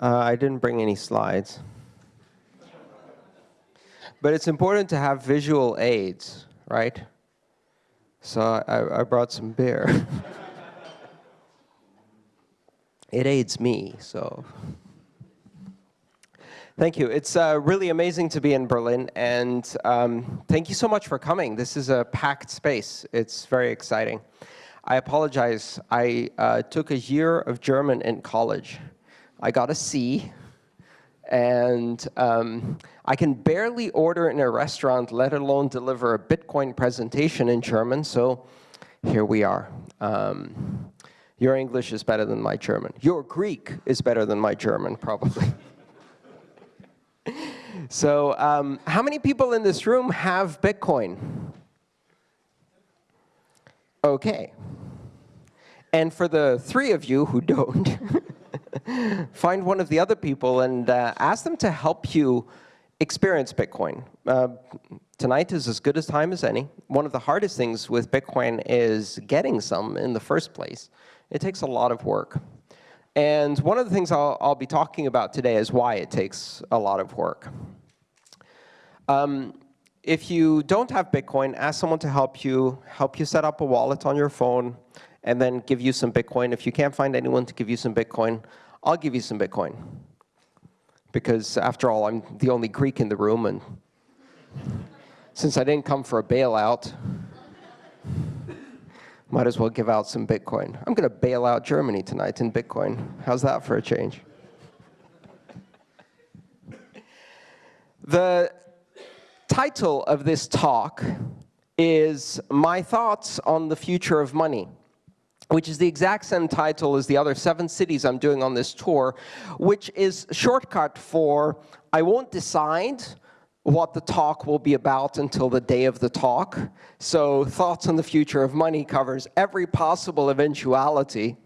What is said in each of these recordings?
Uh, I didn't bring any slides. But it's important to have visual aids, right? So I, I brought some beer. it aids me, so. Thank you. It's uh, really amazing to be in Berlin, and um, thank you so much for coming. This is a packed space. It's very exciting. I apologize. I uh, took a year of German in college. I got a C, and um, I can barely order in a restaurant, let alone deliver a Bitcoin presentation in German, so here we are. Um, your English is better than my German. Your Greek is better than my German, probably. so um, how many people in this room have Bitcoin? OK. And for the three of you who don't, find one of the other people and uh, ask them to help you experience Bitcoin. Uh, tonight is as good a time as any. One of the hardest things with Bitcoin is getting some in the first place. It takes a lot of work. And one of the things I'll, I'll be talking about today is why it takes a lot of work. Um, if you don't have Bitcoin, ask someone to help you, help you set up a wallet on your phone, and then give you some Bitcoin. If you can't find anyone to give you some Bitcoin, I'll give you some Bitcoin. Because after all, I'm the only Greek in the room, and since I didn't come for a bailout, might as well give out some Bitcoin. I'm going to bail out Germany tonight in Bitcoin. How's that for a change? The title of this talk is My Thoughts on the Future of Money which is the exact same title as the other seven cities I'm doing on this tour, which is shortcut for I won't decide what the talk will be about until the day of the talk. So Thoughts on the Future of Money covers every possible eventuality.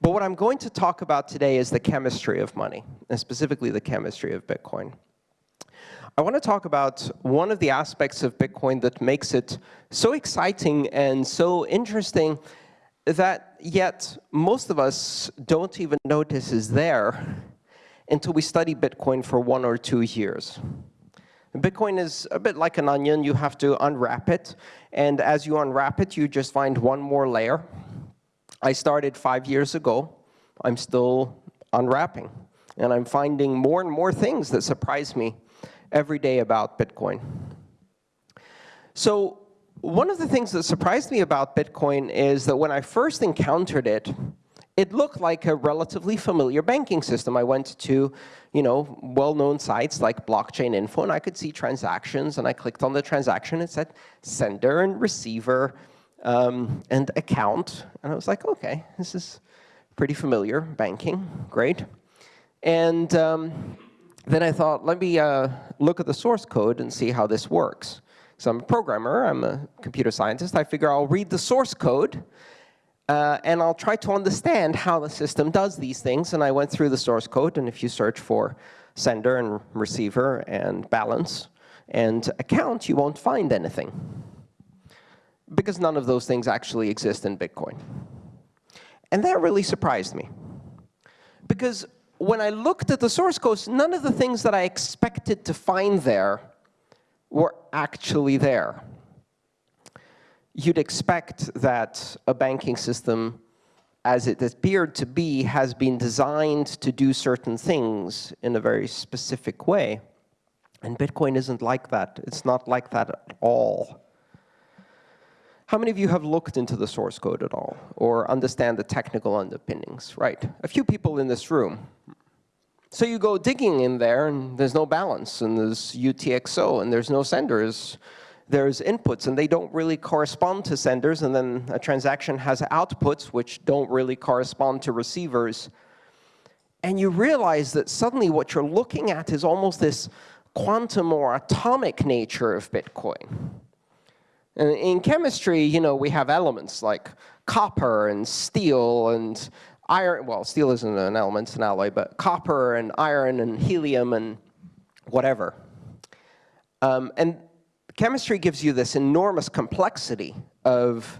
But what I'm going to talk about today is the chemistry of money, and specifically the chemistry of Bitcoin. I want to talk about one of the aspects of Bitcoin that makes it so exciting and so interesting that yet most of us don't even notice is there until we study Bitcoin for one or two years. Bitcoin is a bit like an onion. You have to unwrap it. And as you unwrap it, you just find one more layer. I started five years ago. I'm still unwrapping. And I'm finding more and more things that surprise me every day about Bitcoin. So one of the things that surprised me about Bitcoin is that when I first encountered it, it looked like a relatively familiar banking system. I went to you know, well-known sites like Blockchain Info, and I could see transactions, and I clicked on the transaction. It said sender and receiver um, and account. And I was like, OK, this is pretty familiar, banking, great. And um, then I thought, let me uh, look at the source code and see how this works. So I'm a programmer, I'm a computer scientist. I figure I'll read the source code, uh, and I'll try to understand how the system does these things. And I went through the source code, and if you search for sender and receiver and balance and account, you won't find anything. Because none of those things actually exist in Bitcoin. And that really surprised me. Because when I looked at the source code, none of the things that I expected to find there were actually there. You'd expect that a banking system, as it appeared to be, has been designed to do certain things in a very specific way. And Bitcoin isn't like that. It's not like that at all. How many of you have looked into the source code at all or understand the technical underpinnings? Right. A few people in this room. So you go digging in there, and there's no balance, and there's UTXO, and there's no senders. There's inputs, and they don't really correspond to senders, and then a transaction has outputs, which don't really correspond to receivers. And you realize that suddenly what you're looking at is almost this quantum or atomic nature of Bitcoin. In chemistry, you know, we have elements like copper and steel and iron, well, steel isn't an element, it's an alloy, but copper and iron and helium and whatever. Um, and chemistry gives you this enormous complexity of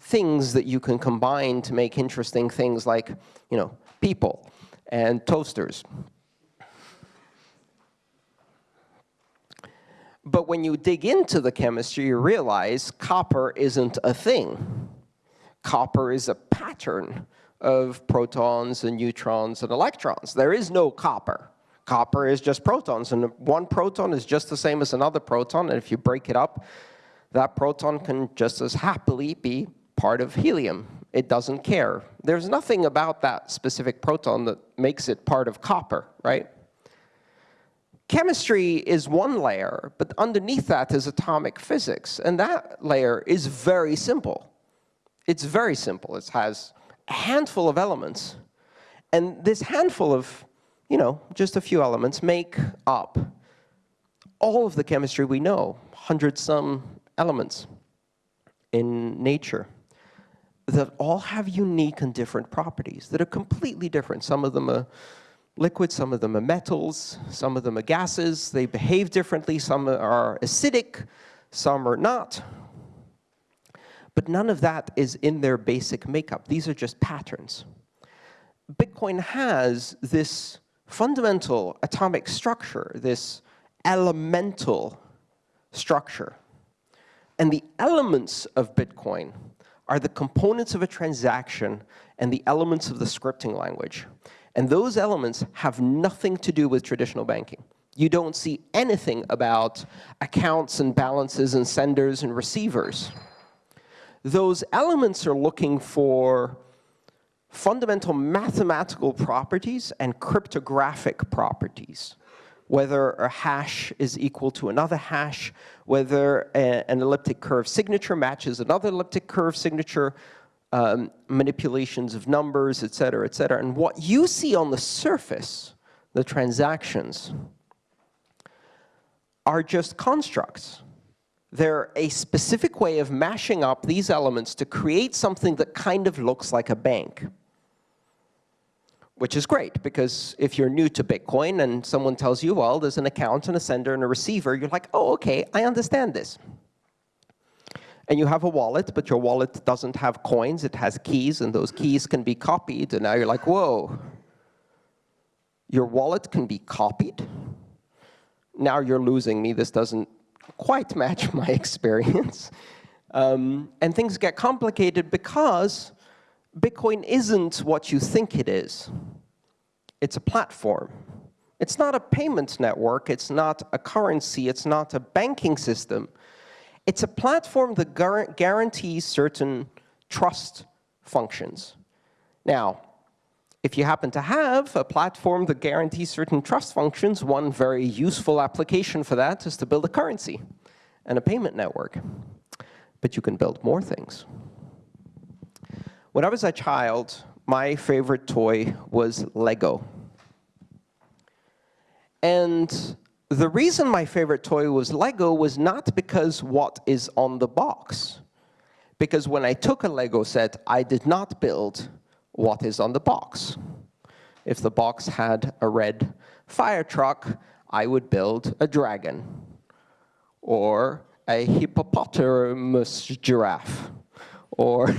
things that you can combine to make interesting things like, you know, people and toasters. But when you dig into the chemistry, you realize copper isn't a thing. Copper is a pattern of protons and neutrons and electrons. There is no copper. Copper is just protons, and one proton is just the same as another proton, and if you break it up, that proton can just as happily be part of helium. It doesn't care. There's nothing about that specific proton that makes it part of copper, right? Chemistry is one layer, but underneath that is atomic physics. And that layer is very simple. It's very simple. It has a handful of elements. And this handful of, you know, just a few elements make up all of the chemistry we know, hundred some elements in nature that all have unique and different properties that are completely different. Some of them are liquids, some of them are metals, some of them are gases. They behave differently. Some are acidic, some are not. But none of that is in their basic makeup. These are just patterns. Bitcoin has this fundamental atomic structure, this elemental structure. And the elements of Bitcoin are the components of a transaction and the elements of the scripting language. And those elements have nothing to do with traditional banking. You don't see anything about accounts and balances and senders and receivers. Those elements are looking for fundamental mathematical properties and cryptographic properties whether a hash is equal to another hash, whether a, an elliptic curve signature matches another elliptic curve signature, um, manipulations of numbers, et cetera, et cetera. And what you see on the surface, the transactions, are just constructs. They're a specific way of mashing up these elements to create something that kind of looks like a bank which is great, because if you're new to Bitcoin and someone tells you, well, there's an account and a sender and a receiver, you're like, oh, OK, I understand this. And you have a wallet, but your wallet doesn't have coins. It has keys, and those keys can be copied. And now you're like, whoa, your wallet can be copied? Now you're losing me. This doesn't quite match my experience. Um, and things get complicated because Bitcoin isn't what you think it is. It's a platform. It's not a payment network. It's not a currency. It's not a banking system. It's a platform that guarantees certain trust functions. Now, if you happen to have a platform that guarantees certain trust functions, one very useful application for that is to build a currency and a payment network. But you can build more things. When I was a child, my favorite toy was Lego. And the reason my favorite toy was Lego was not because what is on the box. Because when I took a Lego set, I did not build what is on the box. If the box had a red fire truck, I would build a dragon or a hippopotamus giraffe or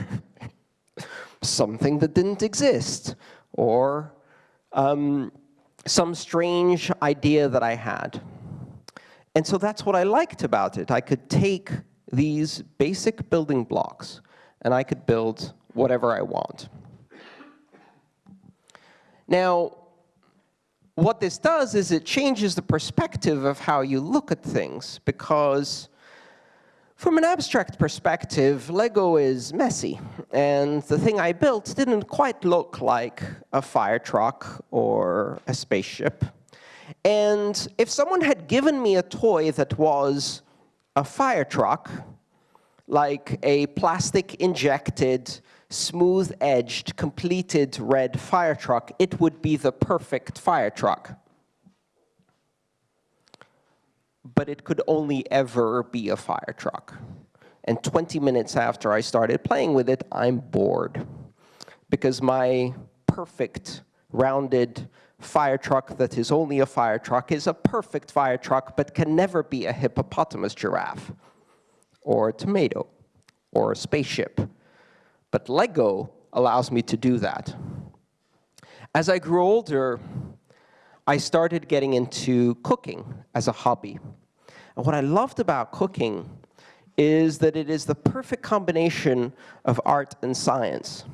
something that didn't exist, or um, some strange idea that I had. And so that's what I liked about it. I could take these basic building blocks, and I could build whatever I want. Now, what this does is it changes the perspective of how you look at things, because from an abstract perspective, Lego is messy. And the thing I built didn't quite look like a fire truck or a spaceship. And if someone had given me a toy that was a fire truck, like a plastic-injected, smooth-edged, completed red fire truck, it would be the perfect fire truck. but it could only ever be a fire truck. And 20 minutes after I started playing with it, I'm bored because my perfect rounded fire truck that is only a fire truck is a perfect fire truck but can never be a hippopotamus giraffe or a tomato or a spaceship. But Lego allows me to do that. As I grew older, I started getting into cooking as a hobby. And what I loved about cooking is that it is the perfect combination of art and science.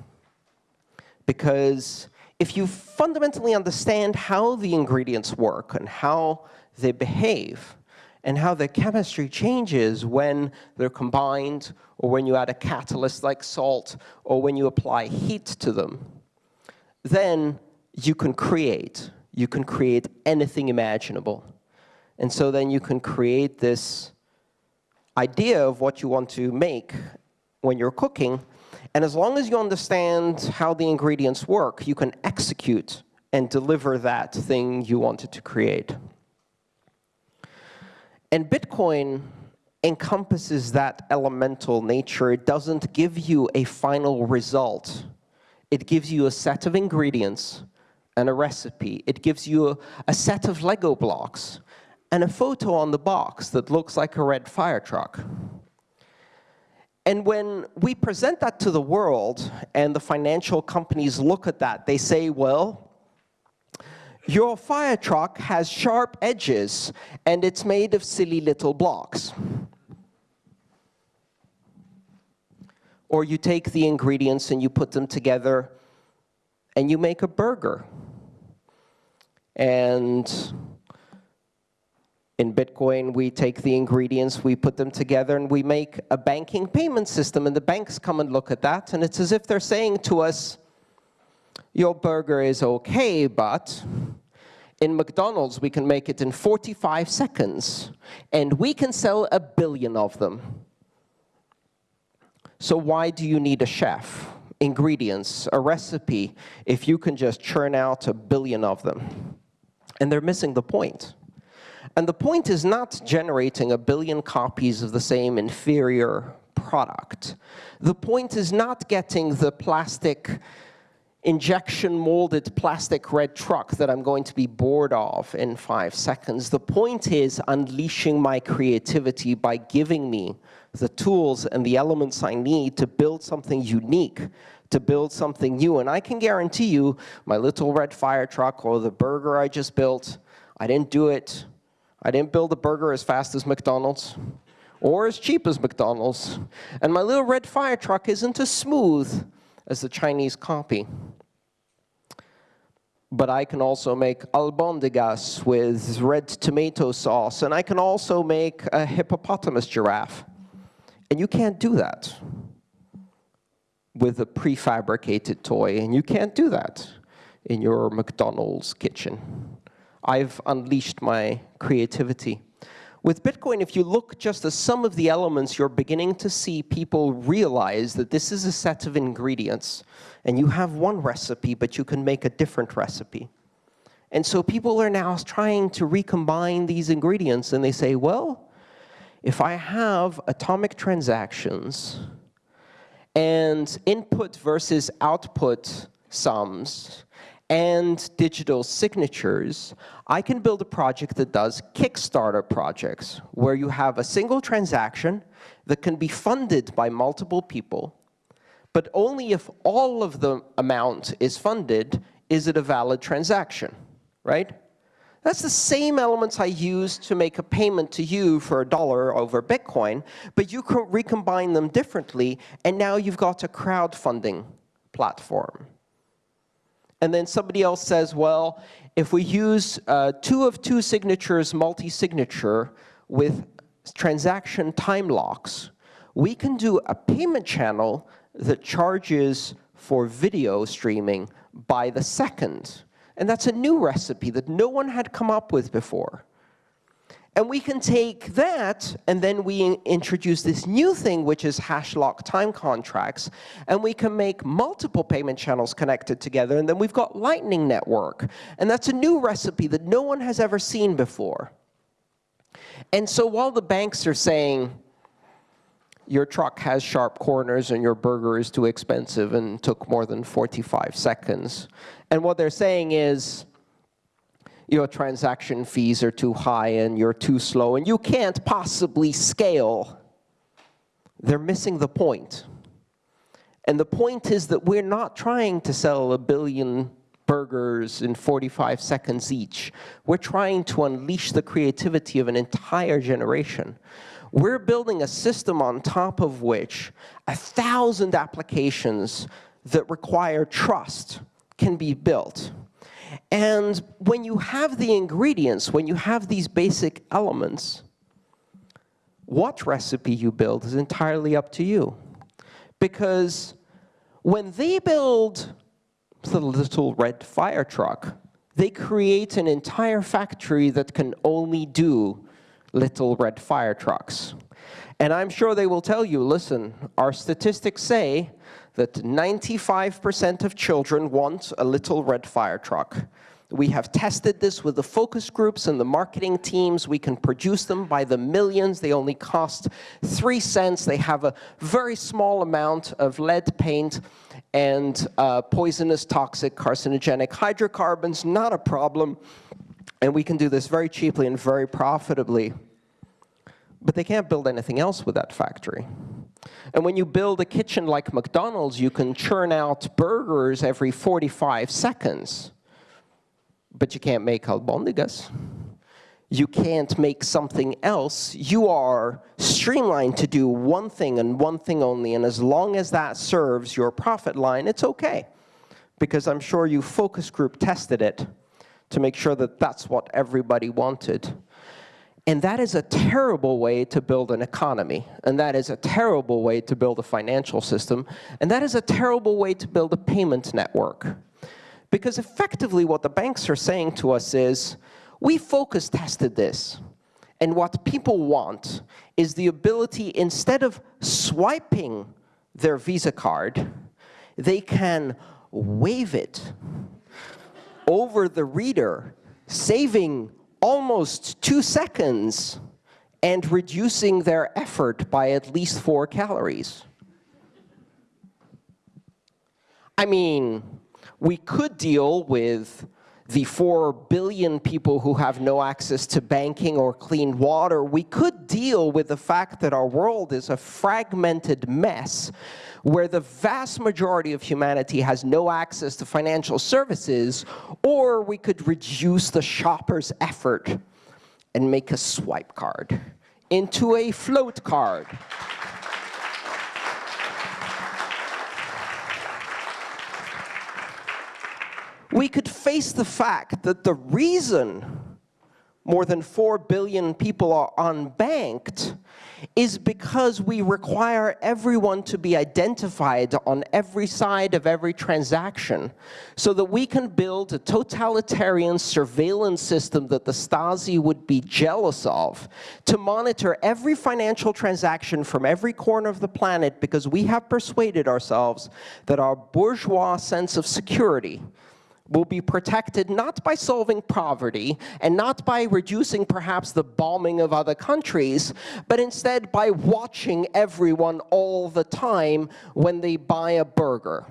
Because if you fundamentally understand how the ingredients work and how they behave, and how the chemistry changes when they're combined, or when you add a catalyst like salt, or when you apply heat to them, then you can create. You can create anything imaginable. And so then you can create this idea of what you want to make when you're cooking. And as long as you understand how the ingredients work, you can execute and deliver that thing you wanted to create. And Bitcoin encompasses that elemental nature. It doesn't give you a final result. It gives you a set of ingredients and a recipe. It gives you a, a set of Lego blocks and a photo on the box that looks like a red fire truck. And when we present that to the world and the financial companies look at that, they say, well, your fire truck has sharp edges and it's made of silly little blocks. Or you take the ingredients and you put them together and you make a burger. And in Bitcoin, we take the ingredients, we put them together, and we make a banking payment system. And the banks come and look at that, and it's as if they're saying to us, your burger is OK, but in McDonald's, we can make it in 45 seconds, and we can sell a billion of them. So why do you need a chef, ingredients, a recipe, if you can just churn out a billion of them? And they're missing the point. And the point is not generating a billion copies of the same inferior product. The point is not getting the plastic injection molded plastic red truck that I'm going to be bored of in five seconds. The point is unleashing my creativity by giving me the tools and the elements I need to build something unique, to build something new. And I can guarantee you, my little red fire truck or the burger I just built, I didn't do it. I didn't build a burger as fast as McDonald's or as cheap as McDonald's. And my little red fire truck isn't as smooth as the Chinese copy. But I can also make albondigas with red tomato sauce, and I can also make a hippopotamus giraffe. And you can't do that with a prefabricated toy, and you can't do that in your McDonald's kitchen. I've unleashed my creativity. With Bitcoin, if you look just at some of the elements, you're beginning to see people realize that this is a set of ingredients. And you have one recipe, but you can make a different recipe. And so people are now trying to recombine these ingredients. And they say, well, if I have atomic transactions and input versus output sums, and digital signatures, I can build a project that does Kickstarter projects, where you have a single transaction that can be funded by multiple people, but only if all of the amount is funded is it a valid transaction, right? That's the same elements I use to make a payment to you for a dollar over Bitcoin, but you can recombine them differently, and now you've got a crowdfunding platform. And then somebody else says, well, if we use uh, two of two signatures multi-signature with transaction time locks, we can do a payment channel that charges for video streaming by the second. And that's a new recipe that no one had come up with before. And we can take that, and then we introduce this new thing, which is hash lock time contracts, and we can make multiple payment channels connected together, and then we've got Lightning Network. And that's a new recipe that no one has ever seen before. And so while the banks are saying, your truck has sharp corners and your burger is too expensive and took more than 45 seconds, and what they're saying is, your transaction fees are too high and you're too slow and you can't possibly scale, they're missing the point. And the point is that we're not trying to sell a billion burgers in 45 seconds each. We're trying to unleash the creativity of an entire generation. We're building a system on top of which a thousand applications that require trust can be built. And when you have the ingredients, when you have these basic elements, what recipe you build is entirely up to you. Because when they build the little red fire truck, they create an entire factory that can only do little red fire trucks. And I'm sure they will tell you, listen, our statistics say that 95% of children want a little red fire truck. We have tested this with the focus groups and the marketing teams. We can produce them by the millions. They only cost three cents. They have a very small amount of lead paint and uh, poisonous, toxic, carcinogenic hydrocarbons, not a problem. And we can do this very cheaply and very profitably. But they can't build anything else with that factory. And when you build a kitchen like McDonald's, you can churn out burgers every 45 seconds but you can't make albondigas. You can't make something else. You are streamlined to do one thing and one thing only, and as long as that serves your profit line, it's okay. Because I'm sure you focus group tested it to make sure that that's what everybody wanted. And that is a terrible way to build an economy. And that is a terrible way to build a financial system. And that is a terrible way to build a payment network. Because effectively what the banks are saying to us is, we focus tested this. And what people want is the ability, instead of swiping their Visa card, they can wave it over the reader, saving almost two seconds and reducing their effort by at least four calories. I mean, we could deal with the 4 billion people who have no access to banking or clean water, we could deal with the fact that our world is a fragmented mess where the vast majority of humanity has no access to financial services, or we could reduce the shopper's effort and make a swipe card into a float card. we could face the fact that the reason more than 4 billion people are unbanked is because we require everyone to be identified on every side of every transaction so that we can build a totalitarian surveillance system that the Stasi would be jealous of to monitor every financial transaction from every corner of the planet because we have persuaded ourselves that our bourgeois sense of security will be protected not by solving poverty and not by reducing perhaps the bombing of other countries, but instead by watching everyone all the time when they buy a burger,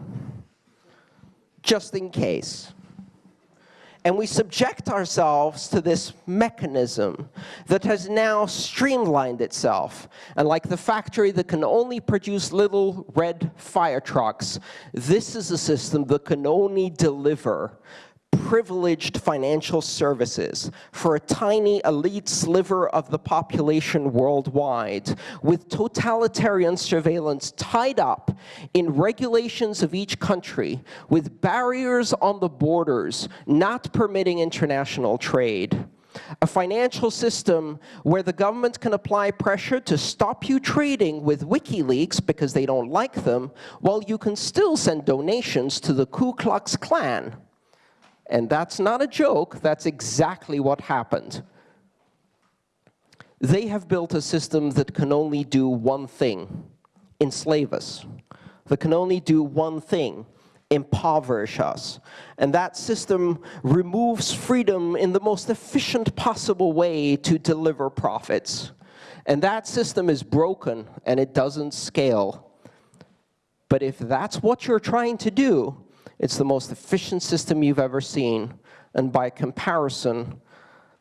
just in case and we subject ourselves to this mechanism that has now streamlined itself. And like the factory that can only produce little red fire trucks, this is a system that can only deliver privileged financial services for a tiny elite sliver of the population worldwide, with totalitarian surveillance tied up in regulations of each country, with barriers on the borders not permitting international trade. A financial system where the government can apply pressure to stop you trading with WikiLeaks because they don't like them, while you can still send donations to the Ku Klux Klan. And that's not a joke, that's exactly what happened. They have built a system that can only do one thing, enslave us. That can only do one thing, impoverish us. And that system removes freedom in the most efficient possible way to deliver profits. And that system is broken and it doesn't scale. But if that's what you're trying to do, it's the most efficient system you've ever seen. And by comparison,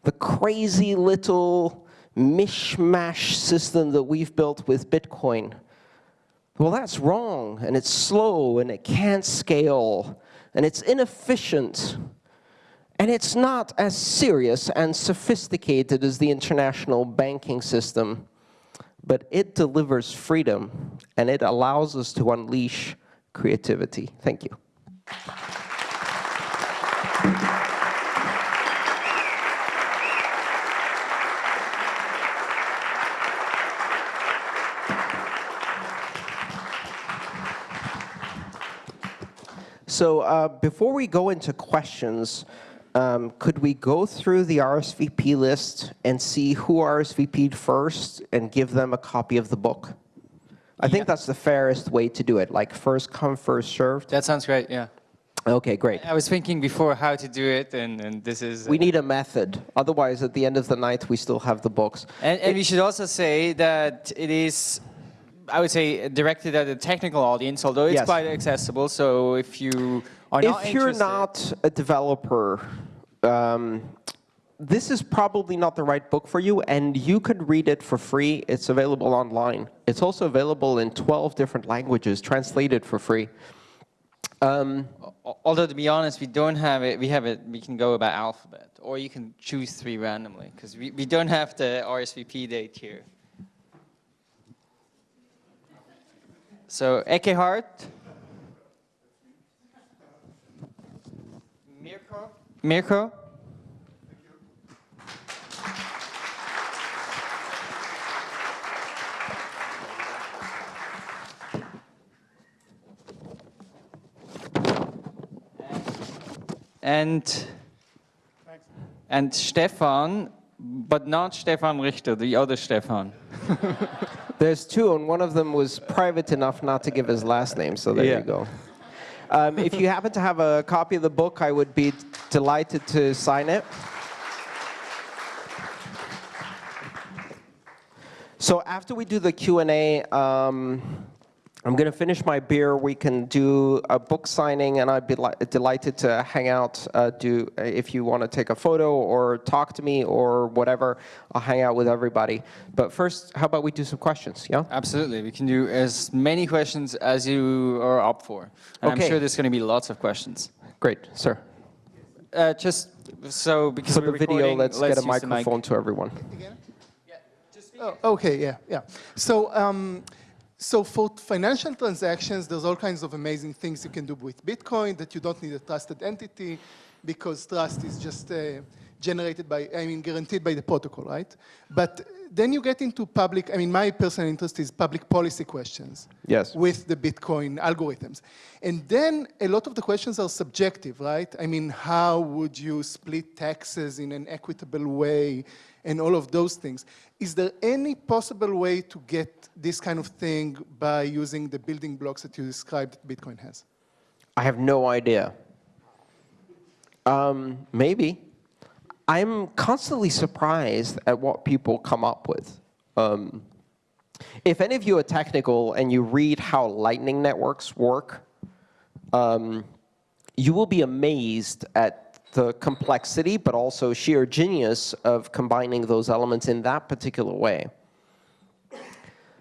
the crazy little mishmash system that we've built with Bitcoin, well, that's wrong, and it's slow, and it can't scale. and it's inefficient, and it's not as serious and sophisticated as the international banking system, but it delivers freedom, and it allows us to unleash creativity. Thank you. So uh, before we go into questions, um, could we go through the RSVP list and see who RSVP'd first and give them a copy of the book? I think that's the fairest way to do it, like first come, first served. That sounds great, yeah. Okay, great. I was thinking before how to do it, and, and this is... We need a method. Otherwise, at the end of the night, we still have the books. And, and we should also say that it is I would say directed at a technical audience, although it's yes. quite accessible. So if you are not If you're not a developer, um, this is probably not the right book for you, and you could read it for free. It's available online. It's also available in 12 different languages, translated for free. Um, Although to be honest, we don't have it. We have it. We can go about alphabet, or you can choose three randomly, because we, we don't have the RSVP date here. So Ekehard. Mirko. Mirko. And and Stefan, but not Stefan Richter, the other Stefan. There's two, and one of them was private enough not to give his last name, so there yeah. you go. Um, if you happen to have a copy of the book, I would be delighted to sign it. So after we do the Q&A, um, I'm going to finish my beer. We can do a book signing, and I'd be delighted to hang out. Uh, do if you want to take a photo or talk to me or whatever, I'll hang out with everybody. But first, how about we do some questions? Yeah. Absolutely, we can do as many questions as you are up for. And okay. I'm sure there's going to be lots of questions. Great, sir. Uh, just so because for the video, let's, let's get a microphone mic. to everyone. Again? Yeah. Oh, okay. Yeah. Yeah. So. Um, so for financial transactions, there's all kinds of amazing things you can do with Bitcoin that you don't need a trusted entity because trust is just uh, generated by, I mean, guaranteed by the protocol, right? But then you get into public, I mean, my personal interest is public policy questions. Yes. With the Bitcoin algorithms. And then a lot of the questions are subjective, right? I mean, how would you split taxes in an equitable way? and all of those things. Is there any possible way to get this kind of thing by using the building blocks that you described that Bitcoin has? I have no idea. Um, maybe. I'm constantly surprised at what people come up with. Um, if any of you are technical and you read how Lightning networks work, um, you will be amazed at the complexity, but also sheer genius of combining those elements in that particular way.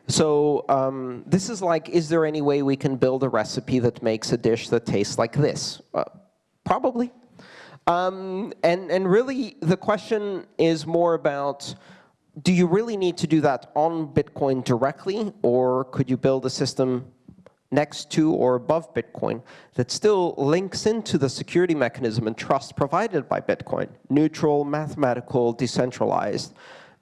So um, this is like, is there any way we can build a recipe that makes a dish that tastes like this? Uh, probably. Um, and, and really, the question is more about, do you really need to do that on Bitcoin directly, or could you build a system next to or above Bitcoin that still links into the security mechanism and trust provided by Bitcoin, neutral, mathematical, decentralized,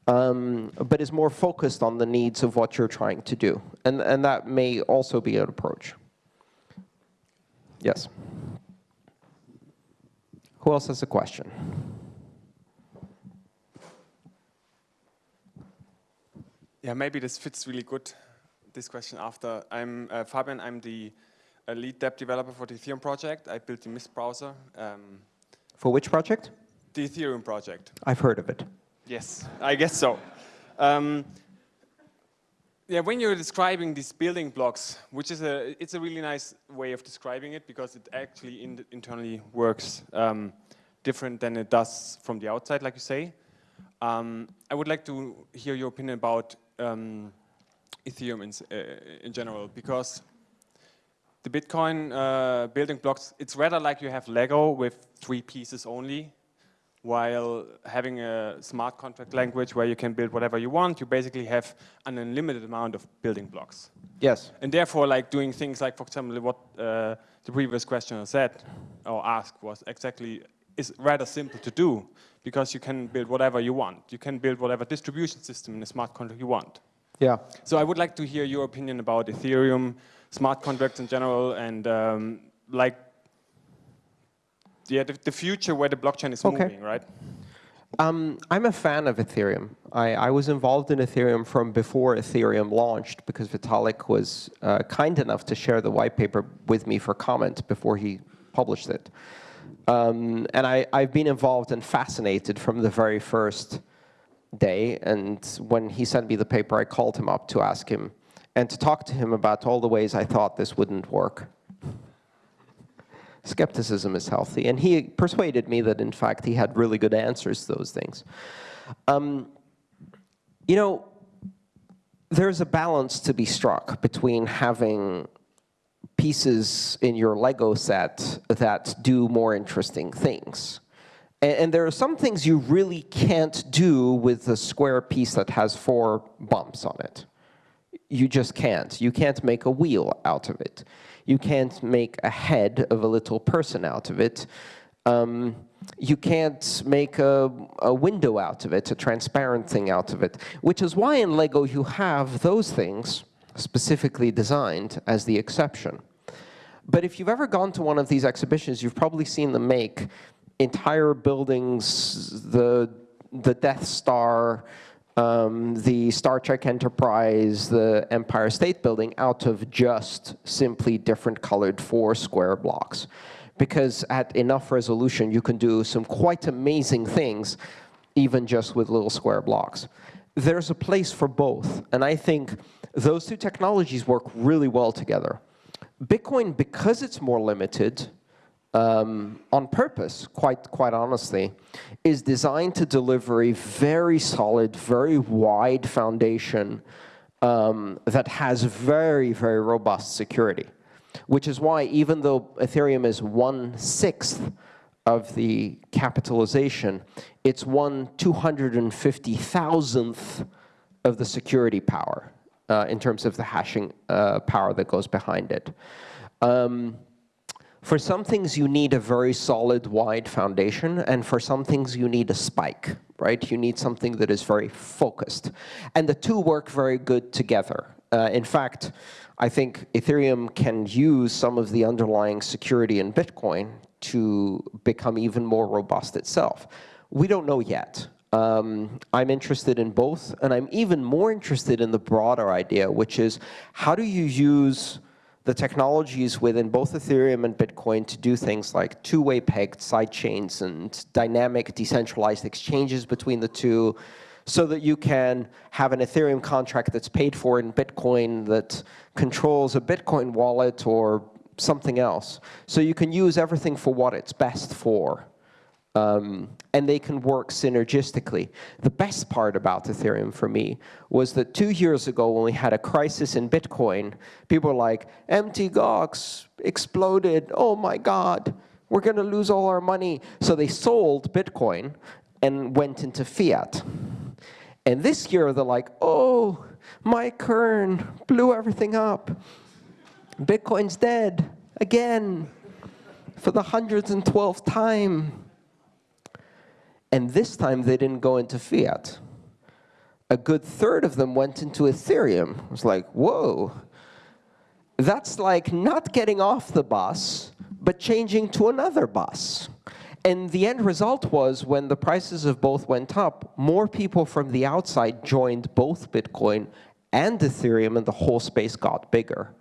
um, but is more focused on the needs of what you're trying to do. And, and that may also be an approach. Yes. Who else has a question? Yeah, maybe this fits really good this question after. I'm uh, Fabian, I'm the uh, lead dev developer for the Ethereum project. I built the Mist browser. Um, for which project? The Ethereum project. I've heard of it. Yes, I guess so. Um, yeah, when you're describing these building blocks, which is a, it's a really nice way of describing it because it actually in internally works um, different than it does from the outside, like you say. Um, I would like to hear your opinion about um, Ethereum in, uh, in general because the Bitcoin uh, building blocks, it's rather like you have Lego with three pieces only, while having a smart contract language where you can build whatever you want, you basically have an unlimited amount of building blocks. Yes. And therefore, like doing things like, for example, what uh, the previous questioner said or asked was exactly is rather simple to do because you can build whatever you want. You can build whatever distribution system in a smart contract you want. Yeah. So I would like to hear your opinion about Ethereum, smart contracts in general, and um, like, yeah, the, the, future where the blockchain is okay. moving, right? Um, I'm a fan of Ethereum. I, I, was involved in Ethereum from before Ethereum launched because Vitalik was uh, kind enough to share the white paper with me for comment before he published it. Um, and I, I've been involved and fascinated from the very first day. And when he sent me the paper, I called him up to ask him and to talk to him about all the ways I thought this wouldn't work. Skepticism is healthy. And he persuaded me that, in fact, he had really good answers to those things. Um, you know, there's a balance to be struck between having pieces in your Lego set that do more interesting things. And, and, there are some things you really can't do with a square piece that has four bumps on it. You just can't. You can't make a wheel out of it. You can't make a head of a little person out of it. Um, you can't make a, a, window out of it, a transparent thing out of it, which is why in Lego you have those things specifically designed as the exception. But if you've ever gone to one of these exhibitions, you've probably seen them make entire buildings, the, the Death Star, um, the Star Trek Enterprise, the Empire State Building, out of just simply different colored four square blocks. Because at enough resolution, you can do some quite amazing things, even just with little square blocks. There's a place for both, and I think those two technologies work really well together. Bitcoin, because it's more limited, um, on purpose, quite, quite honestly, is designed to deliver a very solid, very wide foundation um, that has very, very robust security. Which is why, even though Ethereum is one-sixth of the capitalization, it's one 250,000th of the security power uh, in terms of the hashing uh, power that goes behind it. Um, for some things, you need a very solid, wide foundation, and for some things, you need a spike, right? You need something that is very focused. And the two work very good together. Uh, in fact, I think Ethereum can use some of the underlying security in Bitcoin to become even more robust itself. We don't know yet. Um, I'm interested in both, and I'm even more interested in the broader idea, which is how do you use the technologies within both Ethereum and Bitcoin to do things like two-way pegged sidechains and dynamic decentralized exchanges between the two so that you can have an Ethereum contract that's paid for in Bitcoin that controls a Bitcoin wallet or something else. So you can use everything for what it's best for. Um, and they can work synergistically. The best part about Ethereum for me was that two years ago when we had a crisis in Bitcoin, people were like, Mt. Gox exploded, oh my God, we're going to lose all our money. So they sold Bitcoin and went into fiat. And this year they're like, oh, Mike Hearn blew everything up. Bitcoin's dead again for the 112th time. And this time they didn't go into fiat. A good third of them went into Ethereum. It was like, whoa. That's like not getting off the bus, but changing to another bus. And the end result was when the prices of both went up, more people from the outside joined both Bitcoin and Ethereum, and the whole space got bigger.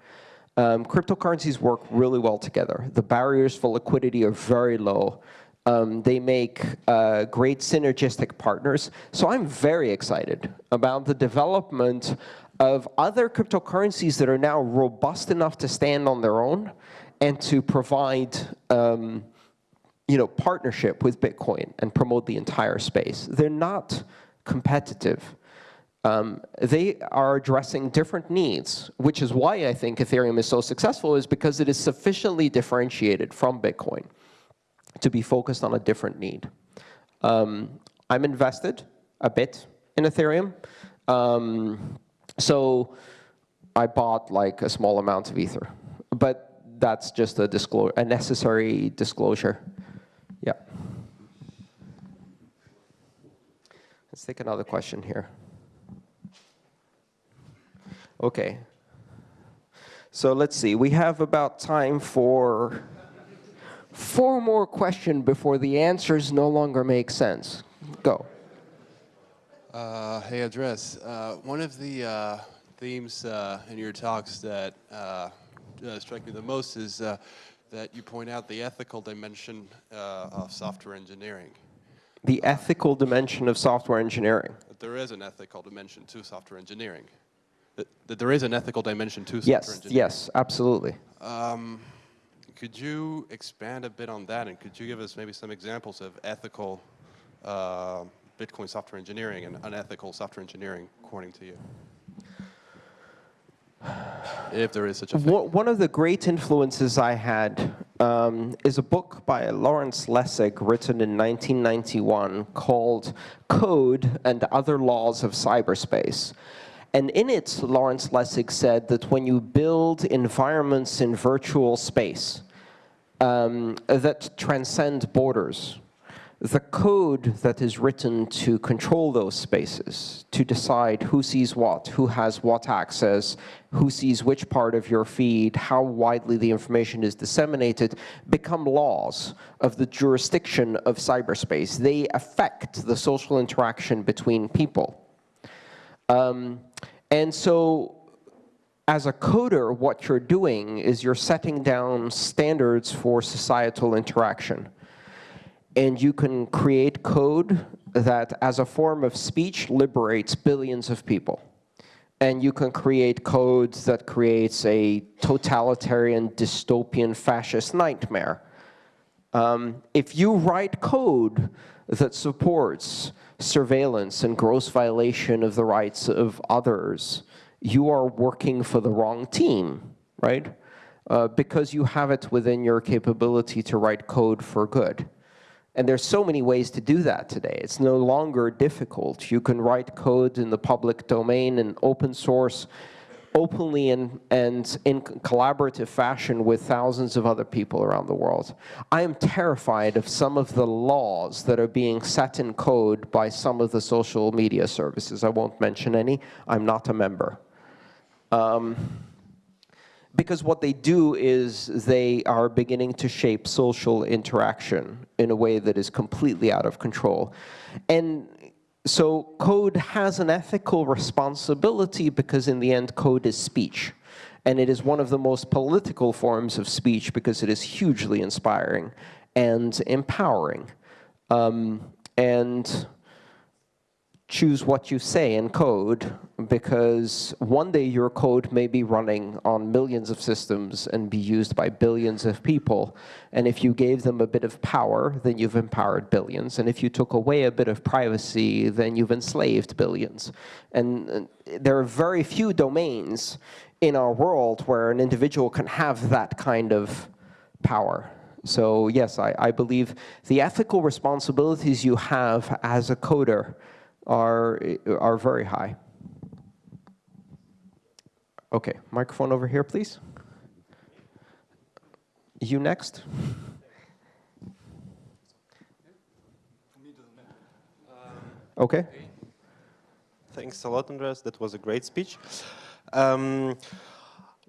Um, cryptocurrencies work really well together. The barriers for liquidity are very low. Um, they make uh, great synergistic partners. So I'm very excited about the development of other cryptocurrencies that are now robust enough to stand on their own and to provide um, you know, partnership with Bitcoin and promote the entire space. They're not competitive. um, they are addressing different needs, which is why I think Ethereum is so successful, is because it is sufficiently differentiated from Bitcoin to be focused on a different need. Um, I'm invested a bit in Ethereum. Um, so I bought like a small amount of Ether. But that's just a, disclosure, a necessary disclosure. Yeah. Let's take another question here. Okay. So let's see. We have about time for four more questions before the answers no longer make sense. Go. Uh, hey, Andres. Uh, one of the uh, themes uh, in your talks that uh, uh, strike me the most is that you point out the ethical dimension of software engineering. The ethical dimension of software engineering. That there is an ethical dimension to software engineering. That, that there is an ethical dimension to software yes, engineering. Yes, absolutely. Um, could you expand a bit on that, and could you give us maybe some examples of ethical uh, Bitcoin software engineering and unethical software engineering, according to you? If there is such a thing. One of the great influences I had um, is a book by Lawrence Lessig written in 1991 called Code and Other Laws of Cyberspace. And in it, Lawrence Lessig said that when you build environments in virtual space um, that transcend borders, the code that is written to control those spaces, to decide who sees what, who has what access, who sees which part of your feed, how widely the information is disseminated, become laws of the jurisdiction of cyberspace. They affect the social interaction between people. Um, and so as a coder, what you're doing is you're setting down standards for societal interaction and you can create code that, as a form of speech, liberates billions of people. And you can create code that creates a totalitarian, dystopian, fascist nightmare. Um, if you write code that supports surveillance and gross violation of the rights of others, you are working for the wrong team, right? Uh, because you have it within your capability to write code for good. And there's so many ways to do that today. It's no longer difficult. You can write code in the public domain and open source openly and, and in collaborative fashion with thousands of other people around the world. I am terrified of some of the laws that are being set in code by some of the social media services. I won't mention any. I'm not a member. Um, because what they do is they are beginning to shape social interaction in a way that is completely out of control. And so code has an ethical responsibility because in the end code is speech. And it is one of the most political forms of speech because it is hugely inspiring and empowering. Um, and choose what you say in code because one day your code may be running on millions of systems and be used by billions of people. And if you gave them a bit of power, then you've empowered billions. And if you took away a bit of privacy, then you've enslaved billions. And uh, there are very few domains in our world where an individual can have that kind of power. So yes, I, I believe the ethical responsibilities you have as a coder are, are very high. Okay, microphone over here, please. You next. Okay. Thanks a lot, Andreas. That was a great speech. Um,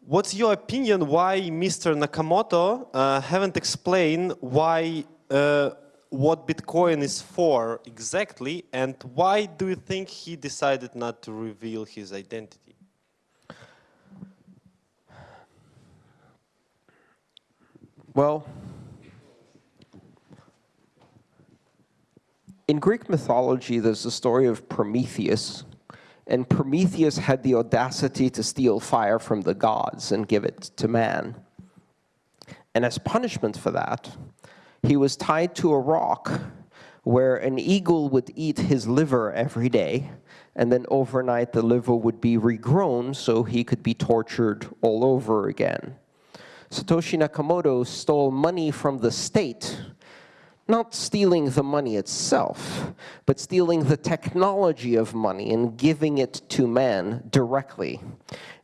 what's your opinion why Mr. Nakamoto uh, haven't explained why uh, what Bitcoin is for exactly, and why do you think he decided not to reveal his identity? Well, in Greek mythology, there's the story of Prometheus, and Prometheus had the audacity to steal fire from the gods and give it to man. And as punishment for that, he was tied to a rock where an eagle would eat his liver every day, and then overnight the liver would be regrown so he could be tortured all over again. Satoshi Nakamoto stole money from the state not stealing the money itself, but stealing the technology of money and giving it to man directly.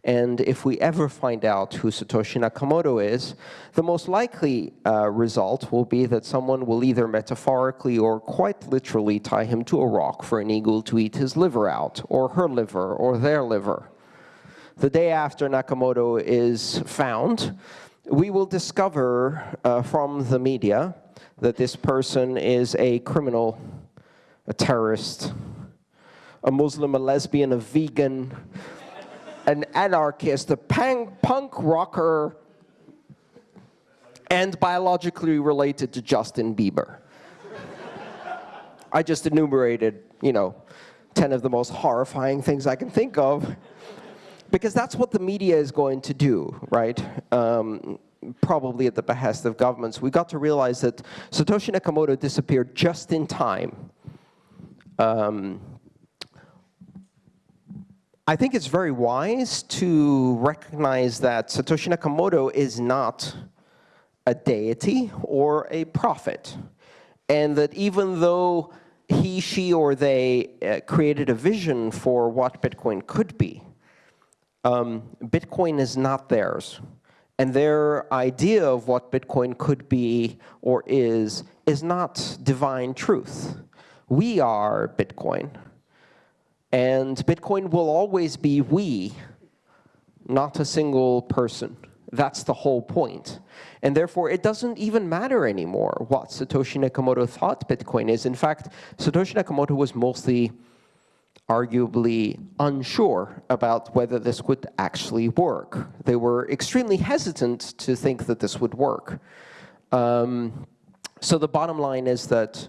And if we ever find out who Satoshi Nakamoto is, the most likely uh, result will be that someone will either metaphorically or quite literally tie him to a rock for an eagle to eat his liver out, or her liver, or their liver. The day after Nakamoto is found, we will discover uh, from the media that this person is a criminal, a terrorist, a Muslim, a lesbian, a vegan, an anarchist, a punk rocker, and biologically related to Justin Bieber. I just enumerated, you know, 10 of the most horrifying things I can think of because that's what the media is going to do, right? Um, probably at the behest of governments, we got to realize that Satoshi Nakamoto disappeared just in time. Um, I think it's very wise to recognize that Satoshi Nakamoto is not a deity or a prophet. And that even though he, she, or they uh, created a vision for what Bitcoin could be, um, Bitcoin is not theirs. And their idea of what Bitcoin could be or is, is not divine truth. We are Bitcoin. And Bitcoin will always be we, not a single person. That's the whole point. And therefore, it doesn't even matter anymore what Satoshi Nakamoto thought Bitcoin is. In fact, Satoshi Nakamoto was mostly arguably unsure about whether this would actually work. They were extremely hesitant to think that this would work. Um, so the bottom line is that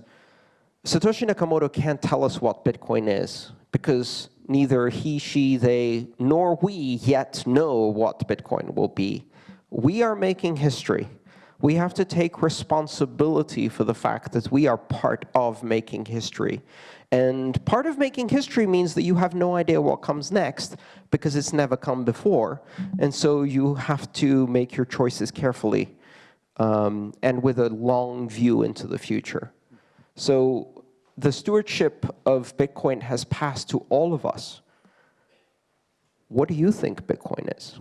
Satoshi Nakamoto can't tell us what Bitcoin is because neither he, she, they, nor we yet know what Bitcoin will be. We are making history. We have to take responsibility for the fact that we are part of making history. And part of making history means that you have no idea what comes next because it's never come before. And so you have to make your choices carefully um, and with a long view into the future. So the stewardship of Bitcoin has passed to all of us. What do you think Bitcoin is?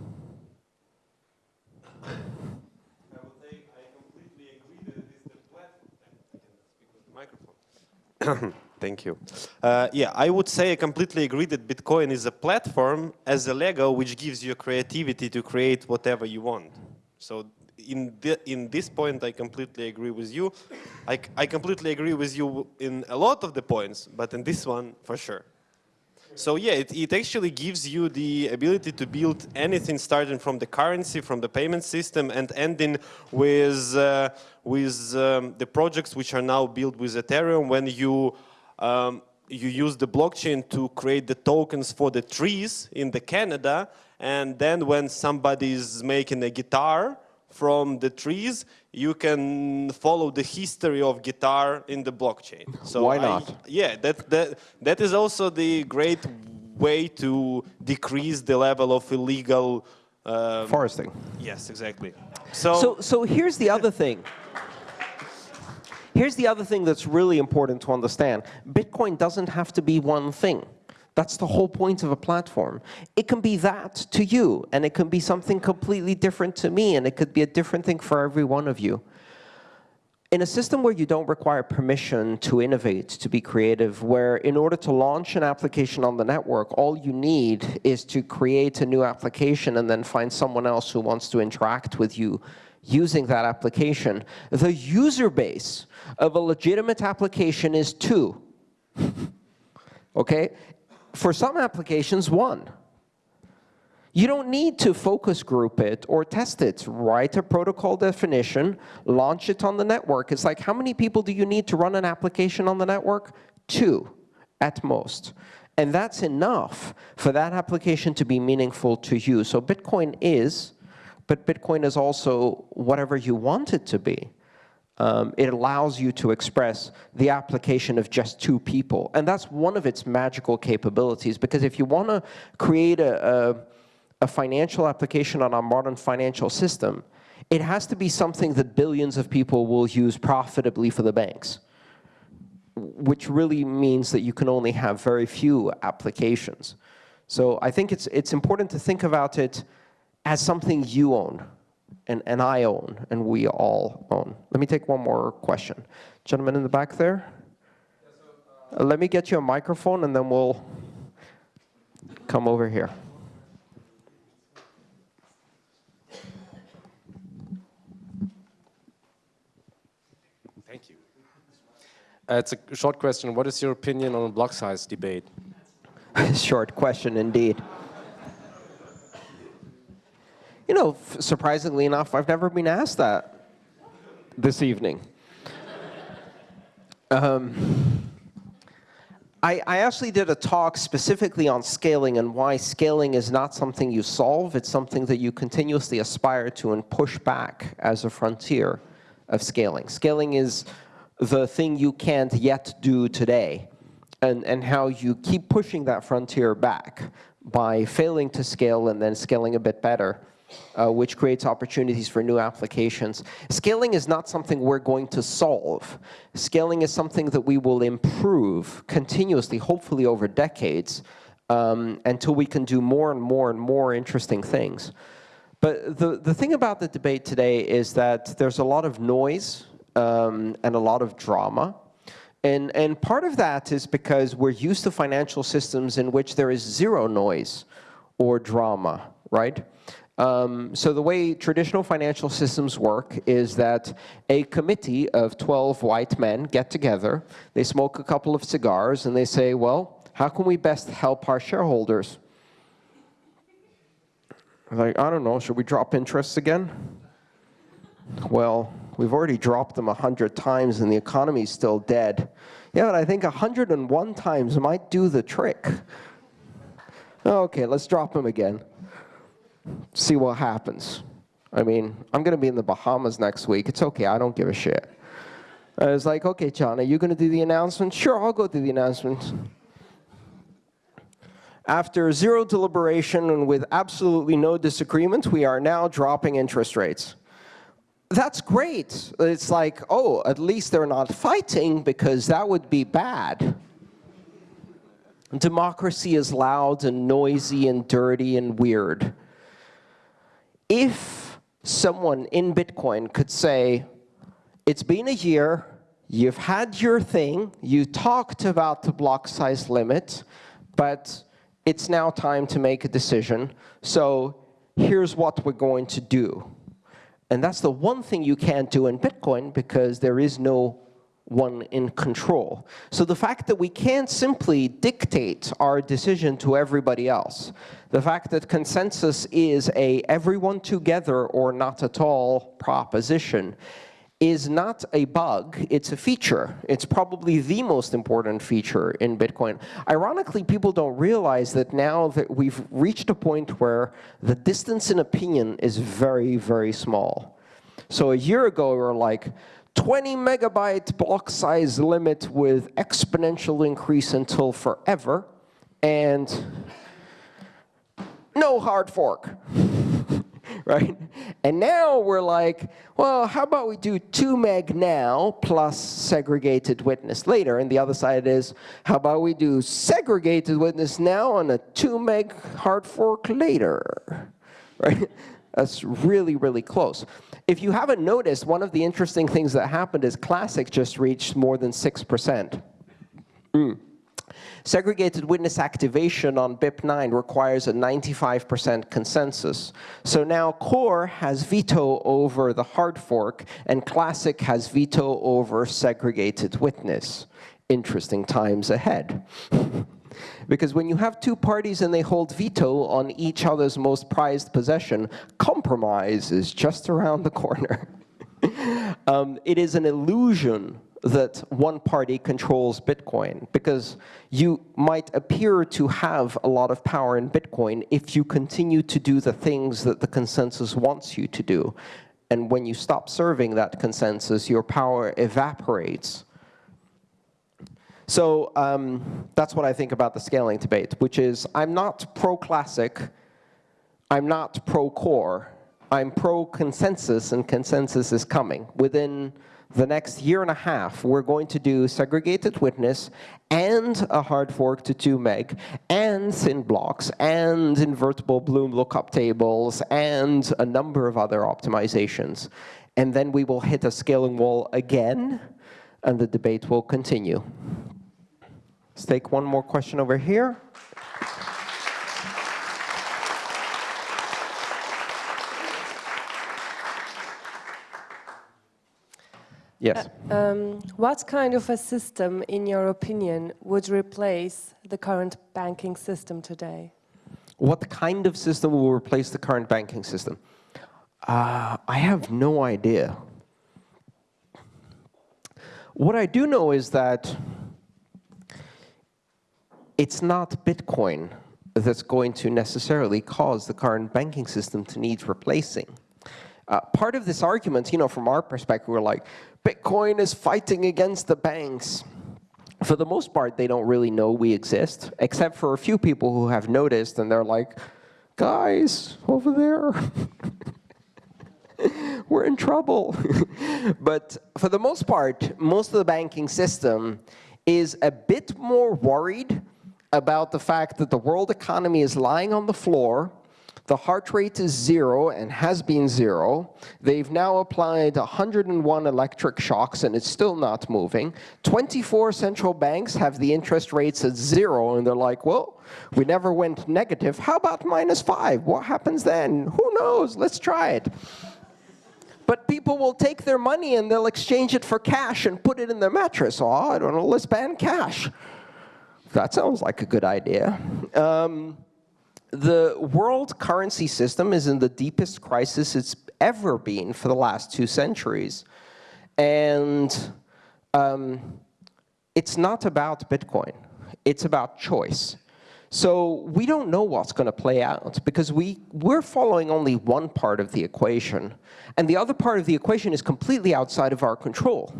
Thank you. Uh, yeah, I would say I completely agree that Bitcoin is a platform as a Lego which gives you creativity to create whatever you want. So in, the, in this point, I completely agree with you. I, I completely agree with you in a lot of the points, but in this one, for sure. So yeah, it, it actually gives you the ability to build anything starting from the currency, from the payment system, and ending with, uh, with um, the projects which are now built with Ethereum when you um, you use the blockchain to create the tokens for the trees in the Canada, and then when somebody is making a guitar from the trees, you can follow the history of guitar in the blockchain. So why not? I, yeah, that that that is also the great way to decrease the level of illegal um, foresting. Yes, exactly. So, so, so here's the other thing. Here's the other thing that's really important to understand. Bitcoin doesn't have to be one thing. That's the whole point of a platform. It can be that to you, and it can be something completely different to me, and it could be a different thing for every one of you. In a system where you don't require permission to innovate, to be creative, where in order to launch an application on the network, all you need is to create a new application and then find someone else who wants to interact with you using that application, the user base of a legitimate application is two. okay? For some applications, one. You don't need to focus group it or test it. Write a protocol definition, launch it on the network. It's like, how many people do you need to run an application on the network? Two, at most. And that's enough for that application to be meaningful to you. So Bitcoin is but Bitcoin is also whatever you want it to be. Um, it allows you to express the application of just two people. And that's one of its magical capabilities, because if you want to create a, a, a financial application on a modern financial system, it has to be something that billions of people will use profitably for the banks, which really means that you can only have very few applications. So I think it's, it's important to think about it as something you own, and, and I own, and we all own. Let me take one more question. Gentleman in the back there? Uh, let me get you a microphone, and then we'll come over here. Thank you. Uh, it's a short question. What is your opinion on block size debate? Short question indeed. You know, surprisingly enough, I've never been asked that this evening. Um, I, I, actually did a talk specifically on scaling and why scaling is not something you solve. It's something that you continuously aspire to and push back as a frontier of scaling. Scaling is the thing you can't yet do today and, and how you keep pushing that frontier back by failing to scale and then scaling a bit better, uh, which creates opportunities for new applications. Scaling is not something we're going to solve. Scaling is something that we will improve continuously, hopefully over decades, um, until we can do more and more and more interesting things. But the, the thing about the debate today is that there's a lot of noise um, and a lot of drama. And, and part of that is because we're used to financial systems in which there is zero noise or drama, right? Um, so the way traditional financial systems work is that a committee of 12 white men get together, they smoke a couple of cigars, and they say, well, how can we best help our shareholders? Like, I don't know, should we drop interests again? Well, We've already dropped them 100 times and the economy's still dead. Yeah, but I think 101 times might do the trick. Okay, let's drop them again. See what happens. I mean, I'm going to be in the Bahamas next week. It's okay, I don't give a shit. I was like, okay, John, are you going to do the announcement? Sure, I'll go do the announcement. After zero deliberation and with absolutely no disagreement, we are now dropping interest rates that's great. It's like, oh, at least they're not fighting because that would be bad. Democracy is loud and noisy and dirty and weird. If someone in Bitcoin could say, it's been a year, you've had your thing, you talked about the block size limit, but it's now time to make a decision, so here's what we're going to do. And that's the one thing you can't do in Bitcoin because there is no one in control. So the fact that we can't simply dictate our decision to everybody else, the fact that consensus is a everyone together or not at all proposition, is not a bug, it's a feature. It's probably the most important feature in Bitcoin. Ironically, people don't realize that now that we've reached a point where the distance in opinion is very, very small. So a year ago, we were like, 20 megabyte block size limit with exponential increase until forever, and no hard fork. right? And now we're like, well, how about we do 2 meg now plus segregated witness later? And the other side is, how about we do segregated witness now and a 2 meg hard fork later? Right? That's really, really close. If you haven't noticed, one of the interesting things that happened is Classic just reached more than 6%. Mm. Segregated witness activation on BIP9 requires a 95% consensus. So now core has veto over the hard fork, and classic has veto over segregated witness. Interesting times ahead. because when you have two parties and they hold veto on each other's most prized possession, compromise is just around the corner. um, it is an illusion that one party controls Bitcoin, because you might appear to have a lot of power in Bitcoin if you continue to do the things that the consensus wants you to do. And when you stop serving that consensus, your power evaporates. So um, that's what I think about the scaling debate, which is I'm not pro-classic, I'm not pro-core, I'm pro-consensus, and consensus is coming. Within the next year and a half, we're going to do segregated witness and a hard fork to 2 meg, and thin blocks, and invertible Bloom lookup tables, and a number of other optimizations. And then we will hit a scaling wall again, and the debate will continue. Let's take one more question over here. Yes. Um, what kind of a system, in your opinion, would replace the current banking system today? What kind of system will replace the current banking system? Uh, I have no idea. What I do know is that it's not Bitcoin that's going to necessarily cause the current banking system to need replacing. Uh, part of this argument, you know, from our perspective, we're like, Bitcoin is fighting against the banks. For the most part, they don't really know we exist, except for a few people who have noticed, and they're like, guys, over there, we're in trouble. but for the most part, most of the banking system is a bit more worried about the fact that the world economy is lying on the floor, the heart rate is zero and has been zero. They've now applied 101 electric shocks and it's still not moving. 24 central banks have the interest rates at zero and they're like, well, we never went negative. How about minus five? What happens then? Who knows? Let's try it. But people will take their money and they'll exchange it for cash and put it in their mattress. Oh, I don't know, let's ban cash. That sounds like a good idea. Um, the world currency system is in the deepest crisis it's ever been for the last two centuries. And um, it's not about Bitcoin. It's about choice. So we don't know what's going to play out because we, we're following only one part of the equation. And the other part of the equation is completely outside of our control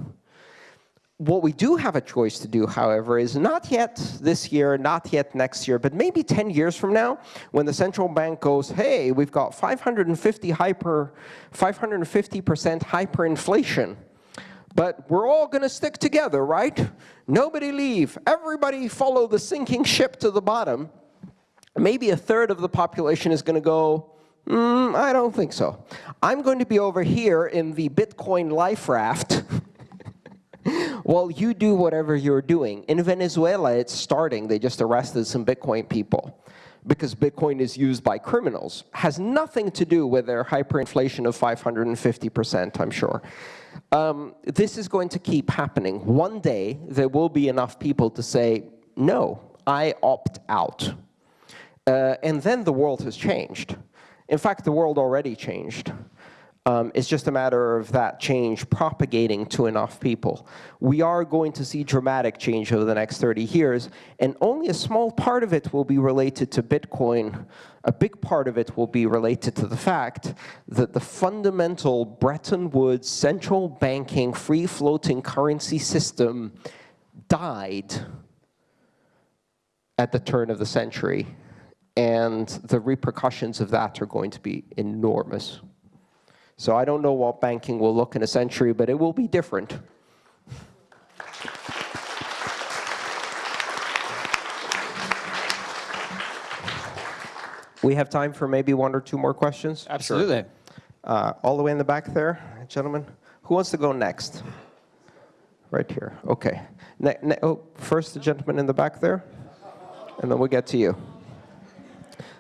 what we do have a choice to do, however, is not yet this year, not yet next year, but maybe 10 years from now, when the central bank goes, hey, we've got 550 hyper, 550% hyperinflation, but we're all going to stick together, right? Nobody leave. Everybody follow the sinking ship to the bottom. Maybe a third of the population is going to go, mm, I don't think so. I'm going to be over here in the Bitcoin life raft well, you do whatever you're doing. In Venezuela, it's starting. They just arrested some Bitcoin people because Bitcoin is used by criminals. Has nothing to do with their hyperinflation of 550%, I'm sure. Um, this is going to keep happening. One day, there will be enough people to say, no, I opt out. Uh, and then the world has changed. In fact, the world already changed. Um, it's just a matter of that change propagating to enough people. We are going to see dramatic change over the next 30 years, and only a small part of it will be related to Bitcoin. A big part of it will be related to the fact that the fundamental Bretton Woods central banking free-floating currency system died at the turn of the century, and the repercussions of that are going to be enormous. So I don't know what banking will look in a century, but it will be different. We have time for maybe one or two more questions? Absolutely. Uh, all the way in the back there, gentlemen. Who wants to go next? Right here. Okay. Ne ne oh, first the gentleman in the back there, and then we'll get to you.